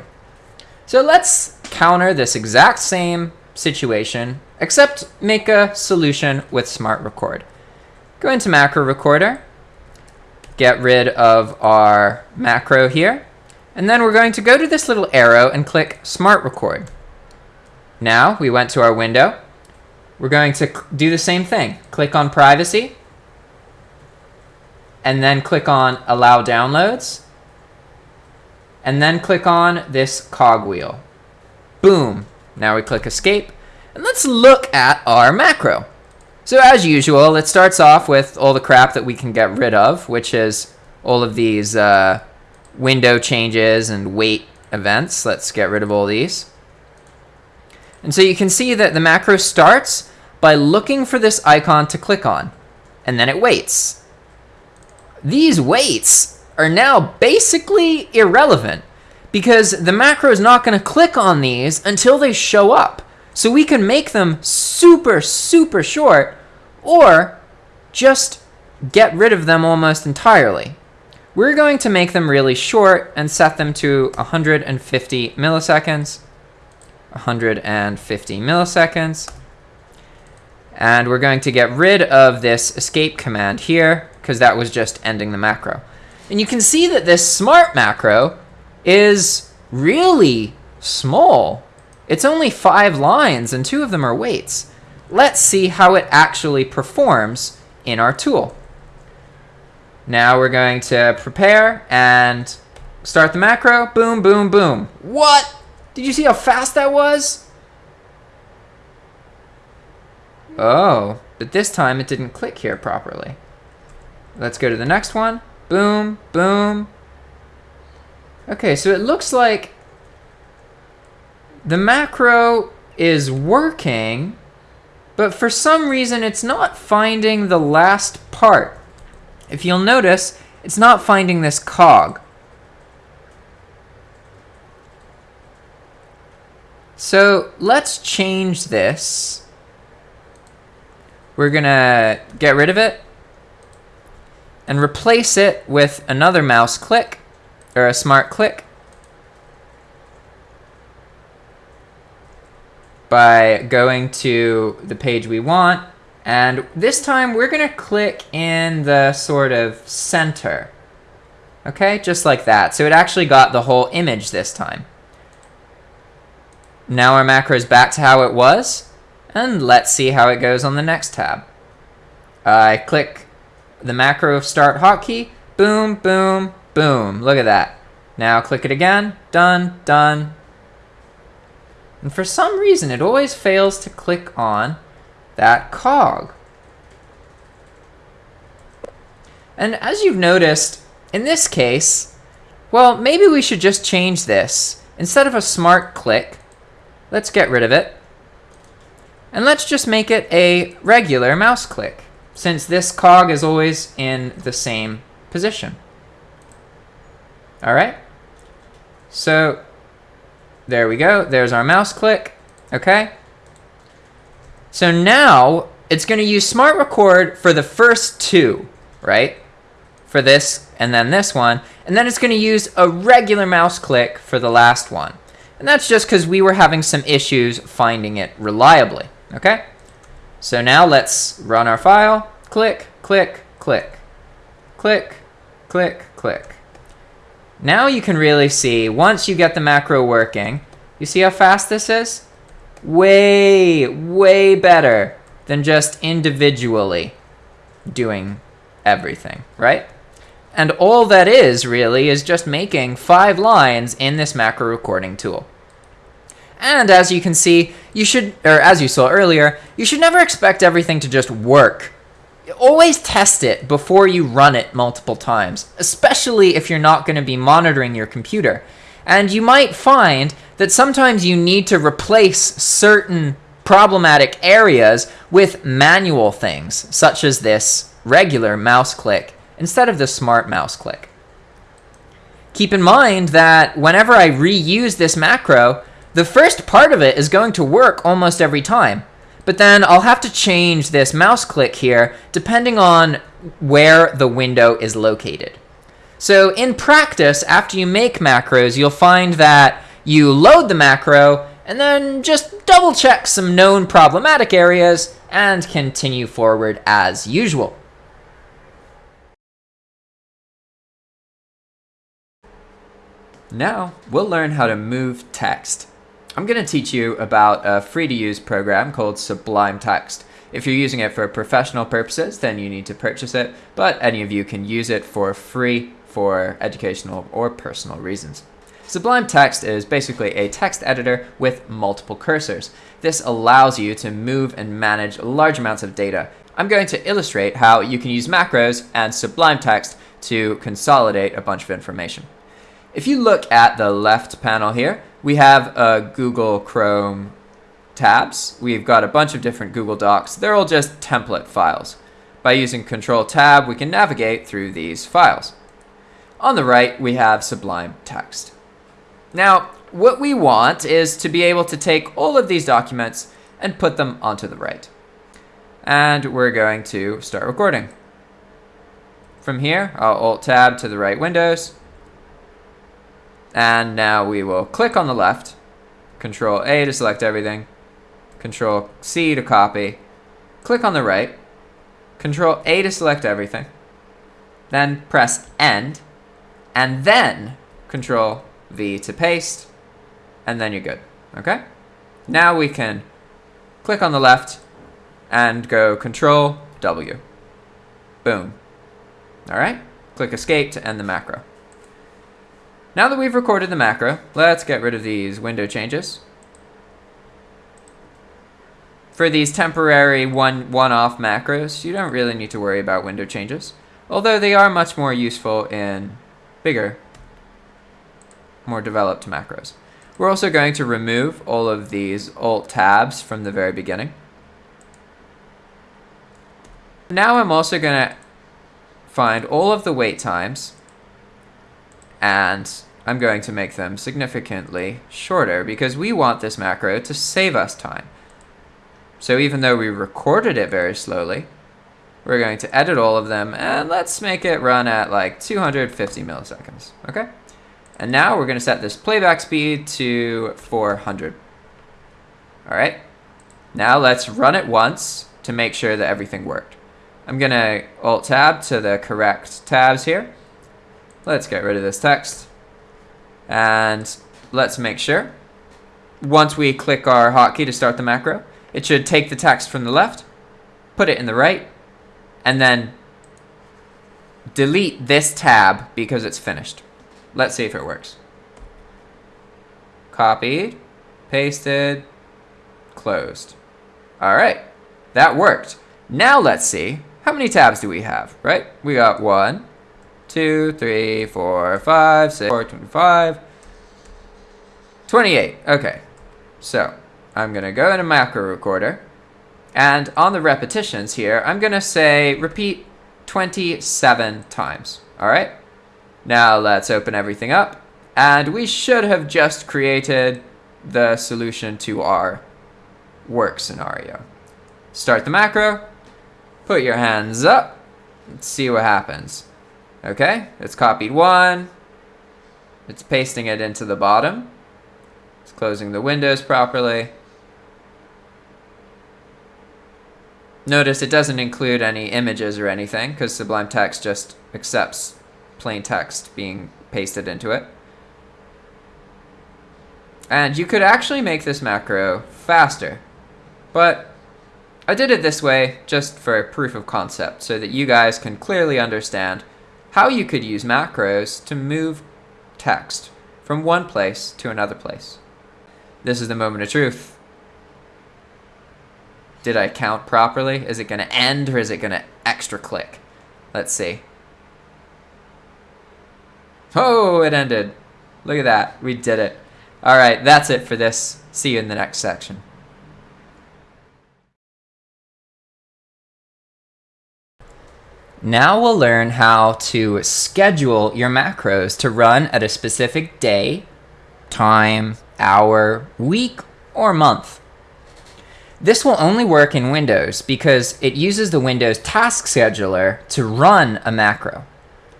So let's counter this exact same situation, except make a solution with Smart Record. Go into Macro Recorder, get rid of our macro here, and then we're going to go to this little arrow and click Smart Record. Now we went to our window. We're going to do the same thing. Click on Privacy, and then click on Allow Downloads, and then click on this cogwheel. Boom. Now we click Escape, and let's look at our macro. So as usual, it starts off with all the crap that we can get rid of, which is all of these uh, window changes and wait events. Let's get rid of all these. And so you can see that the macro starts by looking for this icon to click on, and then it waits these waits are now basically irrelevant because the macro is not going to click on these until they show up. So we can make them super, super short or just get rid of them almost entirely. We're going to make them really short and set them to 150 milliseconds, 150 milliseconds. And we're going to get rid of this escape command here because that was just ending the macro. And you can see that this smart macro is really small. It's only five lines and two of them are waits. Let's see how it actually performs in our tool. Now we're going to prepare and start the macro. Boom, boom, boom. What? Did you see how fast that was? Oh, but this time it didn't click here properly. Let's go to the next one. Boom, boom. Okay, so it looks like the macro is working, but for some reason it's not finding the last part. If you'll notice, it's not finding this cog. So let's change this. We're gonna get rid of it and replace it with another mouse click or a smart click by going to the page we want. And this time we're going to click in the sort of center. Okay, just like that. So it actually got the whole image this time. Now our macro is back to how it was. And let's see how it goes on the next tab. I click the macro start hotkey, boom, boom, boom. Look at that. Now click it again, done, done. And for some reason, it always fails to click on that cog. And as you've noticed, in this case, well, maybe we should just change this. Instead of a smart click, let's get rid of it. And let's just make it a regular mouse click, since this cog is always in the same position. All right? So there we go. There's our mouse click. Okay? So now it's going to use Smart Record for the first two, right? For this and then this one. And then it's going to use a regular mouse click for the last one. And that's just because we were having some issues finding it reliably. Okay? So now let's run our file. Click, click, click. Click, click, click. Now you can really see, once you get the macro working, you see how fast this is? Way, way better than just individually doing everything, right? And all that is, really, is just making five lines in this macro recording tool. And as you can see, you should, or as you saw earlier, you should never expect everything to just work. Always test it before you run it multiple times, especially if you're not going to be monitoring your computer. And you might find that sometimes you need to replace certain problematic areas with manual things, such as this regular mouse click instead of the smart mouse click. Keep in mind that whenever I reuse this macro, the first part of it is going to work almost every time. But then I'll have to change this mouse click here depending on where the window is located. So in practice, after you make macros, you'll find that you load the macro and then just double check some known problematic areas and continue forward as usual. Now, we'll learn how to move text. I'm going to teach you about a free-to-use program called Sublime Text. If you're using it for professional purposes, then you need to purchase it, but any of you can use it for free for educational or personal reasons. Sublime Text is basically a text editor with multiple cursors. This allows you to move and manage large amounts of data. I'm going to illustrate how you can use macros and Sublime Text to consolidate a bunch of information. If you look at the left panel here, we have a Google Chrome tabs. We've got a bunch of different Google Docs. They're all just template files. By using Control Tab, we can navigate through these files. On the right, we have Sublime Text. Now, what we want is to be able to take all of these documents and put them onto the right. And we're going to start recording. From here, I'll Alt-Tab to the right windows, and now we will click on the left, Control A to select everything, Control C to copy, click on the right, Control A to select everything, then press End, and then Control V to paste, and then you're good, okay? Now we can click on the left and go Control W. Boom. All right, click Escape to end the macro. Now that we've recorded the macro, let's get rid of these window changes. For these temporary one, one-off macros, you don't really need to worry about window changes, although they are much more useful in bigger, more developed macros. We're also going to remove all of these alt tabs from the very beginning. Now I'm also going to find all of the wait times and I'm going to make them significantly shorter because we want this macro to save us time. So even though we recorded it very slowly, we're going to edit all of them and let's make it run at like 250 milliseconds, okay? And now we're going to set this playback speed to 400. All right, now let's run it once to make sure that everything worked. I'm going to Alt-Tab to the correct tabs here. Let's get rid of this text. And let's make sure. Once we click our hotkey to start the macro, it should take the text from the left, put it in the right, and then delete this tab because it's finished. Let's see if it works. Copied, pasted, closed. All right, that worked. Now let's see, how many tabs do we have, right? We got one, two, three, four, five, six, four, 25, 28. Okay, so I'm gonna go in a macro recorder and on the repetitions here, I'm gonna say repeat 27 times, all right? Now let's open everything up and we should have just created the solution to our work scenario. Start the macro, put your hands up, let's see what happens. Okay, it's copied one, it's pasting it into the bottom, it's closing the windows properly. Notice it doesn't include any images or anything because Sublime Text just accepts plain text being pasted into it. And you could actually make this macro faster, but I did it this way just for proof of concept so that you guys can clearly understand how you could use macros to move text from one place to another place. This is the moment of truth. Did I count properly? Is it going to end or is it going to extra click? Let's see. Oh, it ended. Look at that. We did it. All right, that's it for this. See you in the next section. Now we'll learn how to schedule your macros to run at a specific day, time, hour, week, or month. This will only work in Windows because it uses the Windows Task Scheduler to run a macro.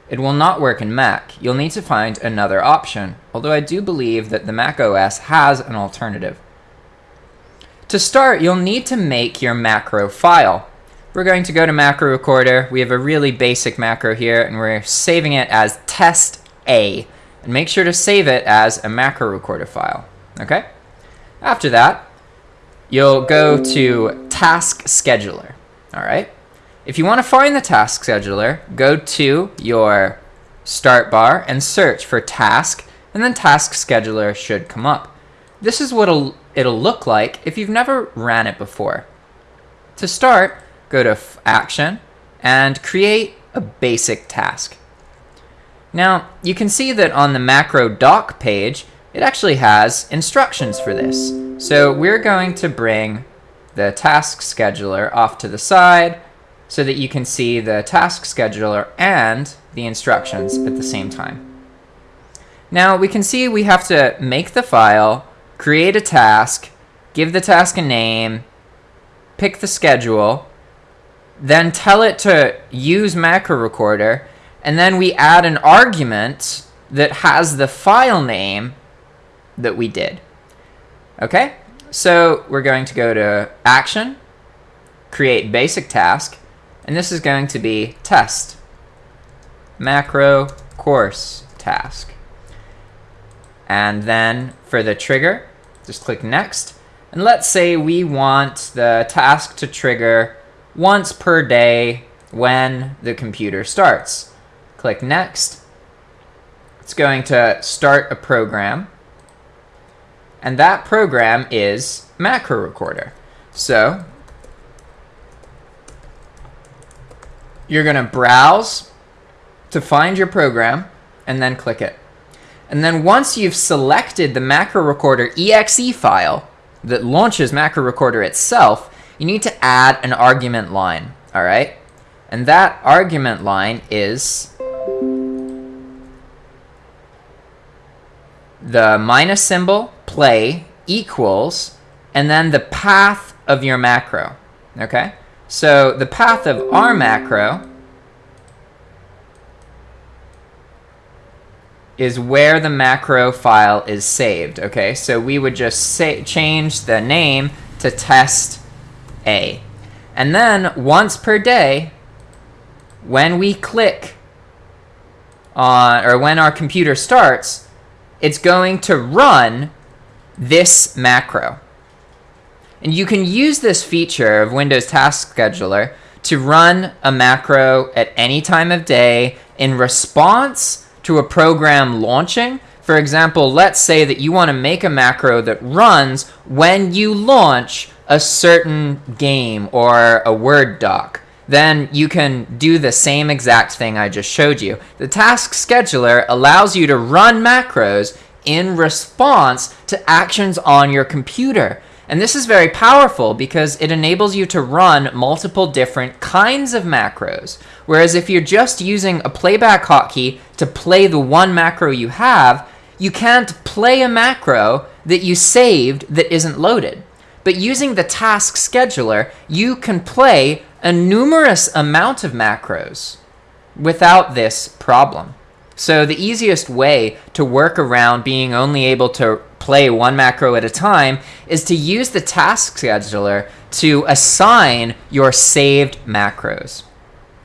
It will not work in Mac. You'll need to find another option, although I do believe that the Mac OS has an alternative. To start, you'll need to make your macro file. We're going to go to Macro Recorder. We have a really basic macro here, and we're saving it as test A. And make sure to save it as a macro recorder file. Okay? After that, you'll go to Task Scheduler. All right? If you want to find the Task Scheduler, go to your start bar and search for Task, and then Task Scheduler should come up. This is what it'll, it'll look like if you've never ran it before. To start, go to Action and create a basic task. Now, you can see that on the macro doc page, it actually has instructions for this. So we're going to bring the task scheduler off to the side so that you can see the task scheduler and the instructions at the same time. Now we can see we have to make the file, create a task, give the task a name, pick the schedule, then tell it to use macro recorder, and then we add an argument that has the file name that we did. Okay, so we're going to go to Action, Create Basic Task, and this is going to be Test, Macro Course Task. And then for the trigger, just click Next. And let's say we want the task to trigger once per day when the computer starts. Click Next. It's going to start a program and that program is Macro Recorder. So you're going to browse to find your program and then click it. And then once you've selected the Macro Recorder exe file that launches Macro Recorder itself, you need to add an argument line, all right? And that argument line is the minus symbol, play, equals, and then the path of your macro, okay? So the path of our macro is where the macro file is saved, okay? So we would just say, change the name to test A. And then once per day, when we click on, or when our computer starts, it's going to run this macro. And you can use this feature of Windows Task Scheduler to run a macro at any time of day in response to a program launching. For example, let's say that you want to make a macro that runs when you launch a certain game or a Word doc then you can do the same exact thing I just showed you. The task scheduler allows you to run macros in response to actions on your computer. And this is very powerful because it enables you to run multiple different kinds of macros. Whereas if you're just using a playback hotkey to play the one macro you have, you can't play a macro that you saved that isn't loaded. But using the task scheduler, you can play a numerous amount of macros without this problem. So the easiest way to work around being only able to play one macro at a time is to use the task scheduler to assign your saved macros.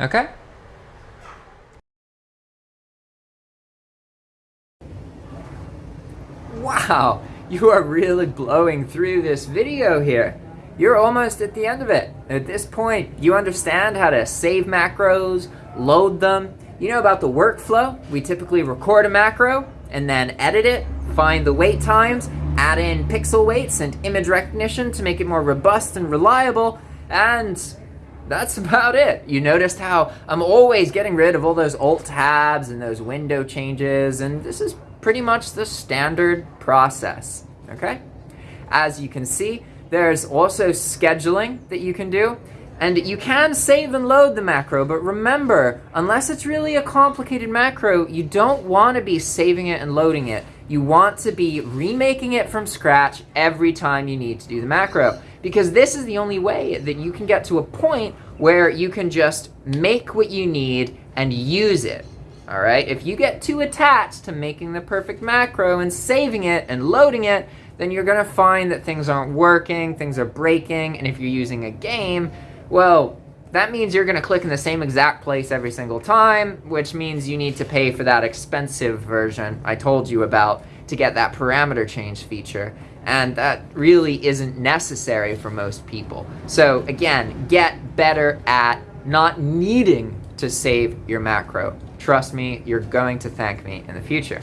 Okay? Wow, you are really blowing through this video here you're almost at the end of it. At this point, you understand how to save macros, load them. You know about the workflow. We typically record a macro and then edit it, find the wait times, add in pixel waits and image recognition to make it more robust and reliable, and that's about it. You noticed how I'm always getting rid of all those alt tabs and those window changes, and this is pretty much the standard process, okay? As you can see, there's also scheduling that you can do. And you can save and load the macro, but remember, unless it's really a complicated macro, you don't want to be saving it and loading it. You want to be remaking it from scratch every time you need to do the macro. Because this is the only way that you can get to a point where you can just make what you need and use it. All right, if you get too attached to making the perfect macro and saving it and loading it, then you're going to find that things aren't working, things are breaking, and if you're using a game, well, that means you're going to click in the same exact place every single time, which means you need to pay for that expensive version I told you about to get that parameter change feature. And that really isn't necessary for most people. So again, get better at not needing to save your macro. Trust me, you're going to thank me in the future.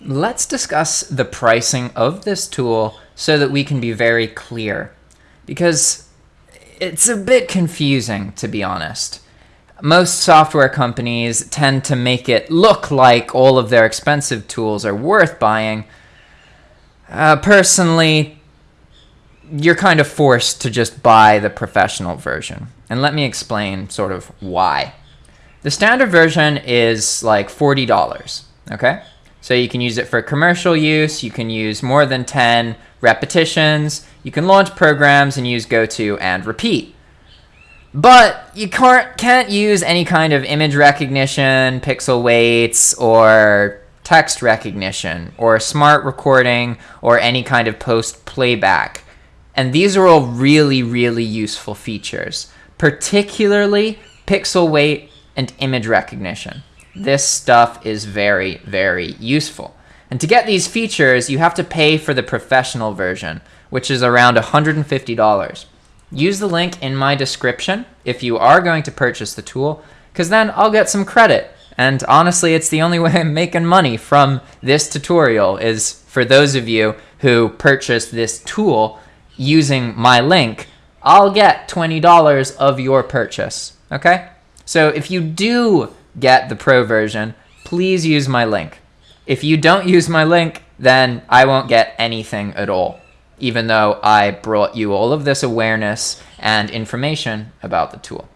Let's discuss the pricing of this tool so that we can be very clear. Because it's a bit confusing, to be honest. Most software companies tend to make it look like all of their expensive tools are worth buying. Uh, personally, you're kind of forced to just buy the professional version. And let me explain sort of why. The standard version is like $40, okay? So you can use it for commercial use. You can use more than 10 repetitions. You can launch programs and use GoTo and repeat. But you can't, can't use any kind of image recognition, pixel waits, or text recognition, or smart recording, or any kind of post playback. And these are all really, really useful features, particularly pixel wait and image recognition. This stuff is very, very useful. And to get these features, you have to pay for the professional version, which is around $150. Use the link in my description if you are going to purchase the tool, because then I'll get some credit. And honestly, it's the only way I'm making money from this tutorial is for those of you who purchase this tool using my link, I'll get $20 of your purchase, okay? So if you do get the pro version, please use my link. If you don't use my link, then I won't get anything at all, even though I brought you all of this awareness and information about the tool.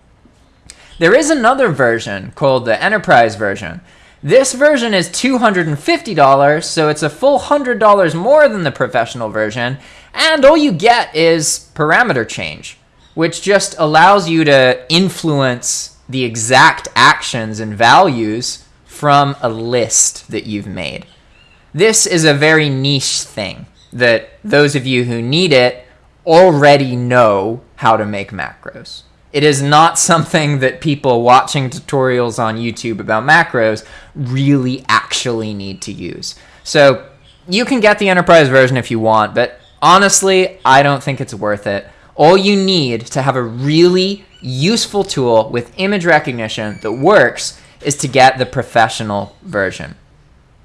There is another version called the enterprise version. This version is $250, so it's a full $100 more than the professional version, and all you get is parameter change, which just allows you to influence the exact actions and values from a list that you've made. This is a very niche thing that those of you who need it already know how to make macros. It is not something that people watching tutorials on YouTube about macros really actually need to use. So you can get the enterprise version if you want, but honestly, I don't think it's worth it. All you need to have a really useful tool with image recognition that works is to get the professional version.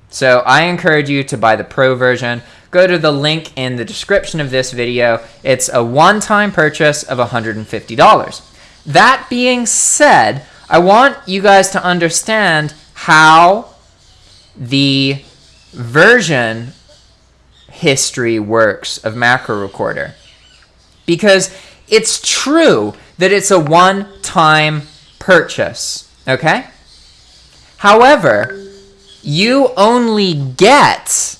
So I encourage you to buy the pro version. Go to the link in the description of this video. It's a one-time purchase of $150. That being said, I want you guys to understand how the version history works of Macro Recorder. Because it's true that it's a one-time purchase, okay? However, you only get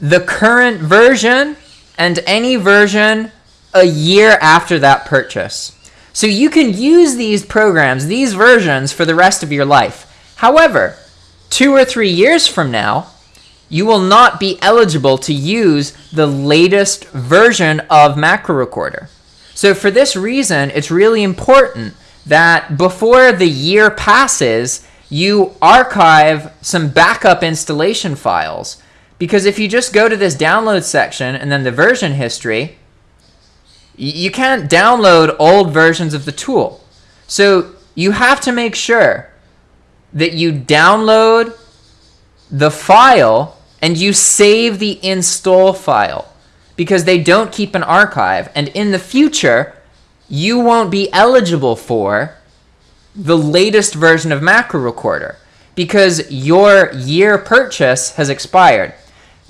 the current version and any version a year after that purchase. So you can use these programs, these versions, for the rest of your life. However, two or three years from now, you will not be eligible to use the latest version of Macro Recorder. So for this reason, it's really important that before the year passes, you archive some backup installation files. Because if you just go to this download section and then the version history, you can't download old versions of the tool. So you have to make sure that you download the file and you save the install file because they don't keep an archive. And in the future, you won't be eligible for the latest version of Macro Recorder because your year purchase has expired.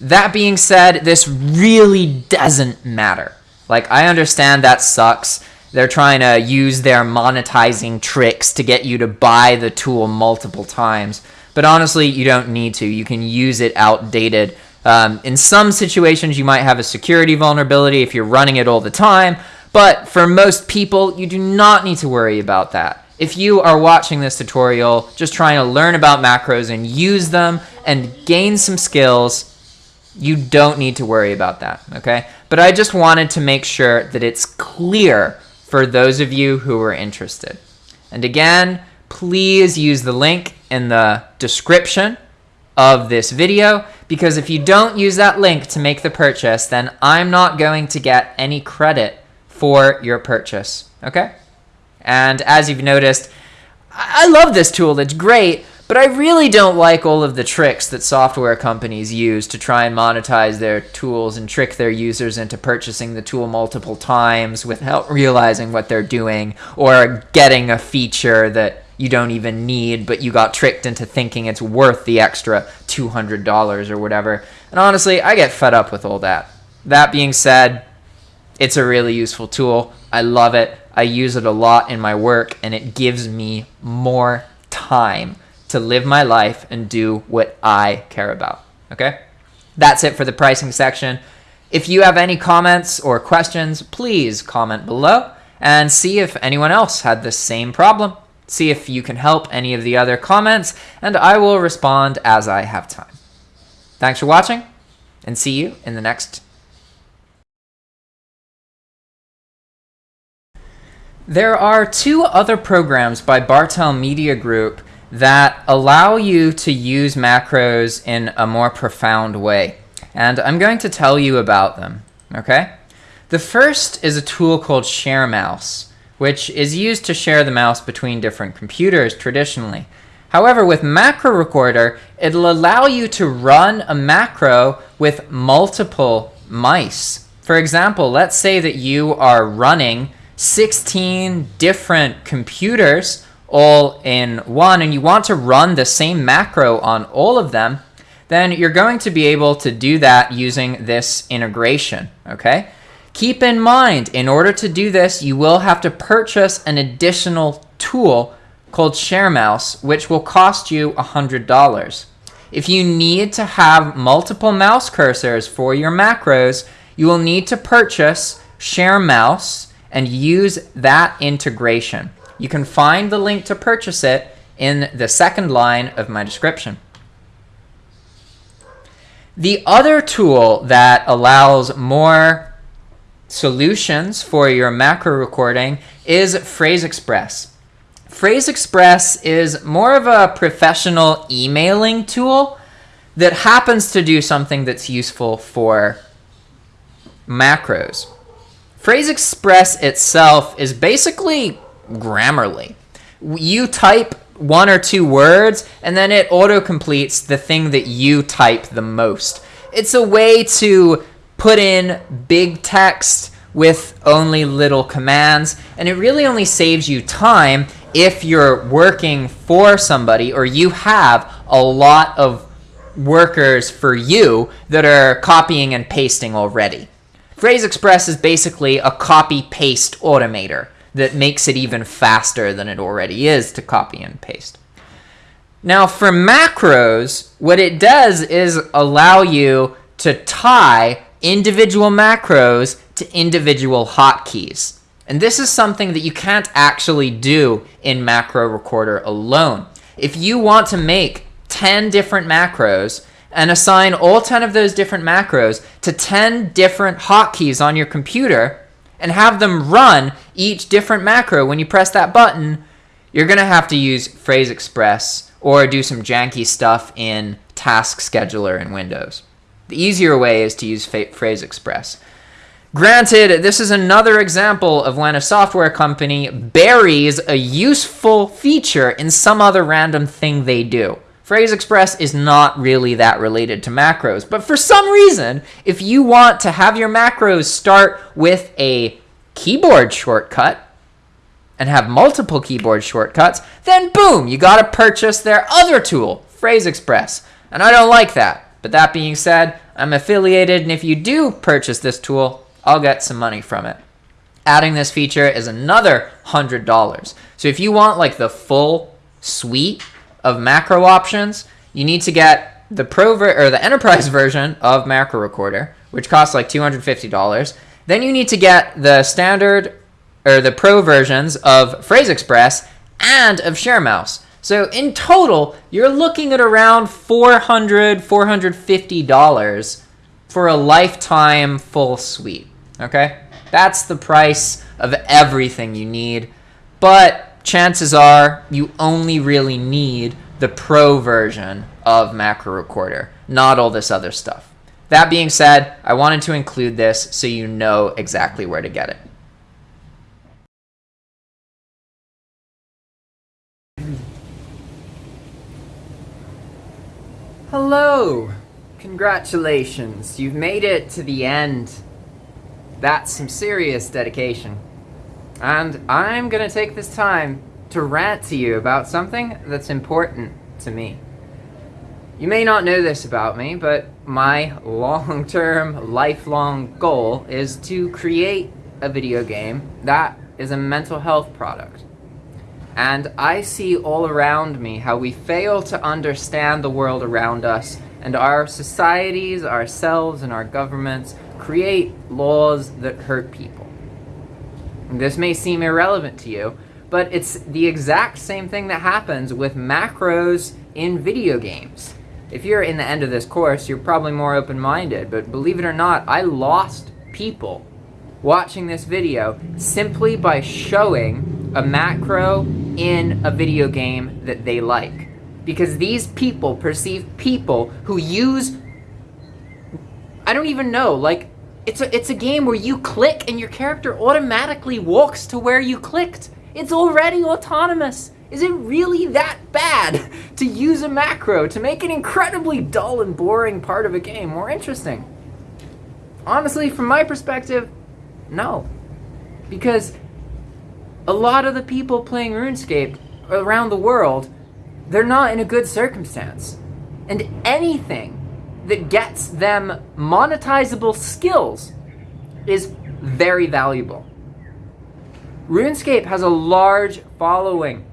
That being said, this really doesn't matter. Like, I understand that sucks. They're trying to use their monetizing tricks to get you to buy the tool multiple times. But honestly, you don't need to. You can use it outdated. Um, in some situations, you might have a security vulnerability if you're running it all the time. But for most people, you do not need to worry about that. If you are watching this tutorial, just trying to learn about macros and use them and gain some skills, you don't need to worry about that, okay? But I just wanted to make sure that it's clear for those of you who are interested. And again, please use the link in the description of this video because if you don't use that link to make the purchase, then I'm not going to get any credit for your purchase, okay? And as you've noticed, I love this tool, it's great, but I really don't like all of the tricks that software companies use to try and monetize their tools and trick their users into purchasing the tool multiple times without realizing what they're doing or getting a feature that you don't even need, but you got tricked into thinking it's worth the extra $200 or whatever. And honestly, I get fed up with all that. That being said, it's a really useful tool. I love it. I use it a lot in my work, and it gives me more time to live my life and do what I care about. Okay? That's it for the pricing section. If you have any comments or questions, please comment below and see if anyone else had the same problem. See if you can help any of the other comments, and I will respond as I have time. Thanks for watching, and see you in the next. There are two other programs by Bartels Media Group that allow you to use macros in a more profound way. And I'm going to tell you about them, okay? The first is a tool called ShareMouse, which is used to share the mouse between different computers traditionally. However, with Macro Recorder, it'll allow you to run a macro with multiple mice. For example, let's say that you are running 16 different computers all in one and you want to run the same macro on all of them, then you're going to be able to do that using this integration, okay? Keep in mind, in order to do this, you will have to purchase an additional tool called ShareMouse, which will cost you $100. If you need to have multiple mouse cursors for your macros, you will need to purchase ShareMouse and use that integration. You can find the link to purchase it in the second line of my description. The other tool that allows more solutions for your macro recording is PhraseExpress. Phrase Express is more of a professional emailing tool that happens to do something that's useful for macros. PhraseExpress itself is basically Grammarly. You type one or two words, and then it auto completes the thing that you type the most. It's a way to put in big text with only little commands, and it really only saves you time if you're working for somebody or you have a lot of workers for you that are copying and pasting already. PhraseExpress is basically a copy paste automator that makes it even faster than it already is to copy and paste. Now, for macros, what it does is allow you to tie individual macros to individual hotkeys. And this is something that you can't actually do in Macro Recorder alone. If you want to make 10 different macros and assign all 10 of those different macros to 10 different hotkeys on your computer and have them run each different macro when you press that button, you're going to have to use PhraseExpress or do some janky stuff in Task Scheduler in Windows. The easier way is to use PhraseExpress. Granted, this is another example of when a software company buries a useful feature in some other random thing they do. PhraseExpress is not really that related to macros, but for some reason, if you want to have your macros start with a keyboard shortcut and have multiple keyboard shortcuts, then boom, you got to purchase their other tool, PhraseExpress. And I don't like that. But that being said, I'm affiliated, and if you do purchase this tool, I'll get some money from it. Adding this feature is another $100. So if you want like the full suite of macro options, you need to get the pro or the enterprise version of Macro Recorder, which costs like $250. Then you need to get the standard or the pro versions of PhraseExpress and of ShareMouse. So in total, you're looking at around $400, $450 for a lifetime full suite. Okay? That's the price of everything you need. But chances are you only really need the pro version of Macro Recorder, not all this other stuff. That being said, I wanted to include this so you know exactly where to get it. Hello! Congratulations, you've made it to the end. That's some serious dedication. And I'm gonna take this time to rant to you about something that's important to me. You may not know this about me, but my long-term, lifelong goal is to create a video game that is a mental health product. And I see all around me how we fail to understand the world around us and our societies, ourselves, and our governments create laws that hurt people. This may seem irrelevant to you, but it's the exact same thing that happens with macros in video games. If you're in the end of this course, you're probably more open-minded, but believe it or not, I lost people watching this video simply by showing a macro in a video game that they like. Because these people perceive people who use I don't even know, like it's a, it's a game where you click and your character automatically walks to where you clicked. It's already autonomous. Is it really that bad to use a macro to make an incredibly dull and boring part of a game more interesting? Honestly, from my perspective, no. Because a lot of the people playing RuneScape around the world, they're not in a good circumstance. And anything that gets them monetizable skills is very valuable. RuneScape has a large following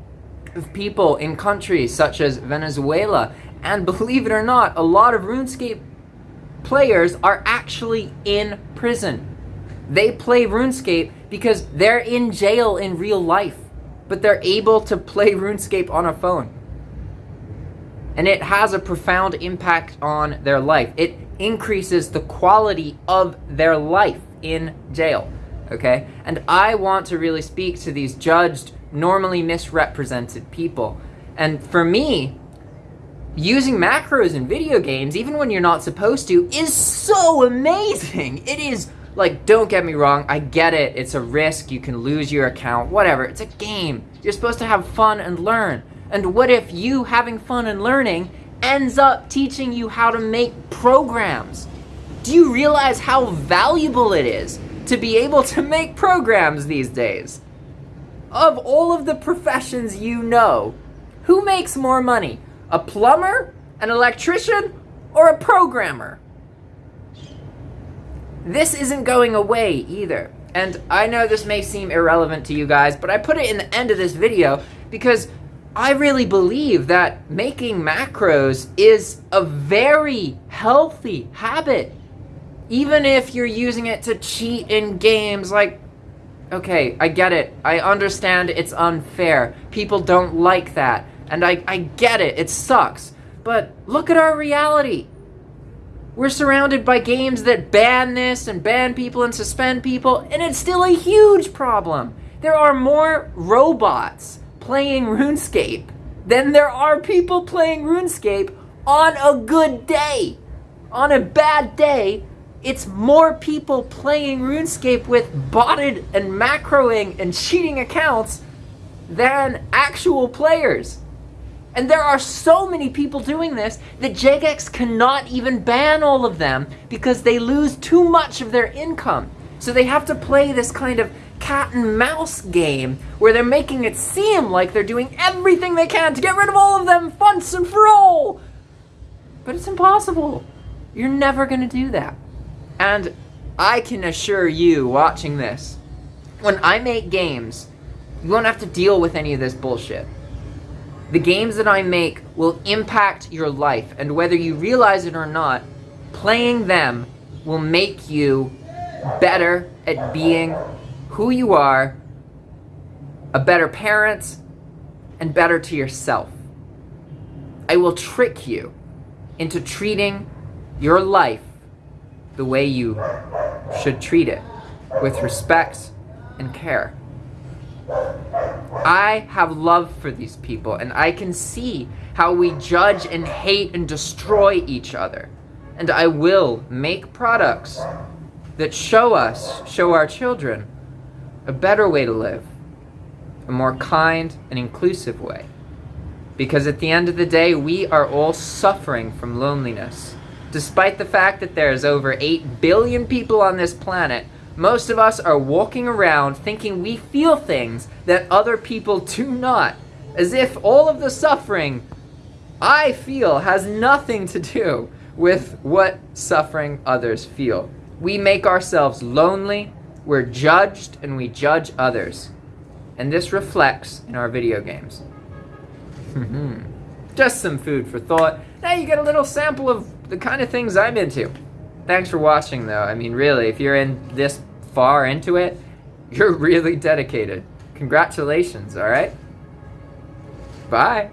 of people in countries such as Venezuela, and believe it or not, a lot of RuneScape players are actually in prison. They play RuneScape because they're in jail in real life, but they're able to play RuneScape on a phone and it has a profound impact on their life. It increases the quality of their life in jail, okay? And I want to really speak to these judged, normally misrepresented people. And for me, using macros in video games, even when you're not supposed to, is so amazing. It is like, don't get me wrong, I get it. It's a risk. You can lose your account, whatever. It's a game. You're supposed to have fun and learn. And what if you having fun and learning ends up teaching you how to make programs? Do you realize how valuable it is to be able to make programs these days? Of all of the professions you know, who makes more money? A plumber, an electrician, or a programmer? This isn't going away either. And I know this may seem irrelevant to you guys, but I put it in the end of this video because I really believe that making macros is a very healthy habit. Even if you're using it to cheat in games, like, okay, I get it. I understand it's unfair. People don't like that. And I, I get it. It sucks. But look at our reality. We're surrounded by games that ban this and ban people and suspend people, and it's still a huge problem. There are more robots playing RuneScape than there are people playing RuneScape on a good day. On a bad day, it's more people playing RuneScape with botted and macroing and cheating accounts than actual players. And there are so many people doing this that Jagex cannot even ban all of them because they lose too much of their income. So they have to play this kind of cat and mouse game where they're making it seem like they're doing everything they can to get rid of all of them once and for all. But it's impossible. You're never going to do that. And I can assure you watching this, when I make games, you won't have to deal with any of this bullshit. The games that I make will impact your life, and whether you realize it or not, playing them will make you better at being who you are, a better parent, and better to yourself. I will trick you into treating your life the way you should treat it, with respect and care. I have love for these people, and I can see how we judge and hate and destroy each other. And I will make products that show us, show our children, a better way to live, a more kind and inclusive way. Because at the end of the day, we are all suffering from loneliness. Despite the fact that there's over 8 billion people on this planet, most of us are walking around thinking we feel things that other people do not. As if all of the suffering I feel has nothing to do with what suffering others feel. We make ourselves lonely, we're judged, and we judge others. And this reflects in our video games. Just some food for thought. Now you get a little sample of the kind of things I'm into. Thanks for watching though. I mean really, if you're in this far into it, you're really dedicated. Congratulations, alright? Bye.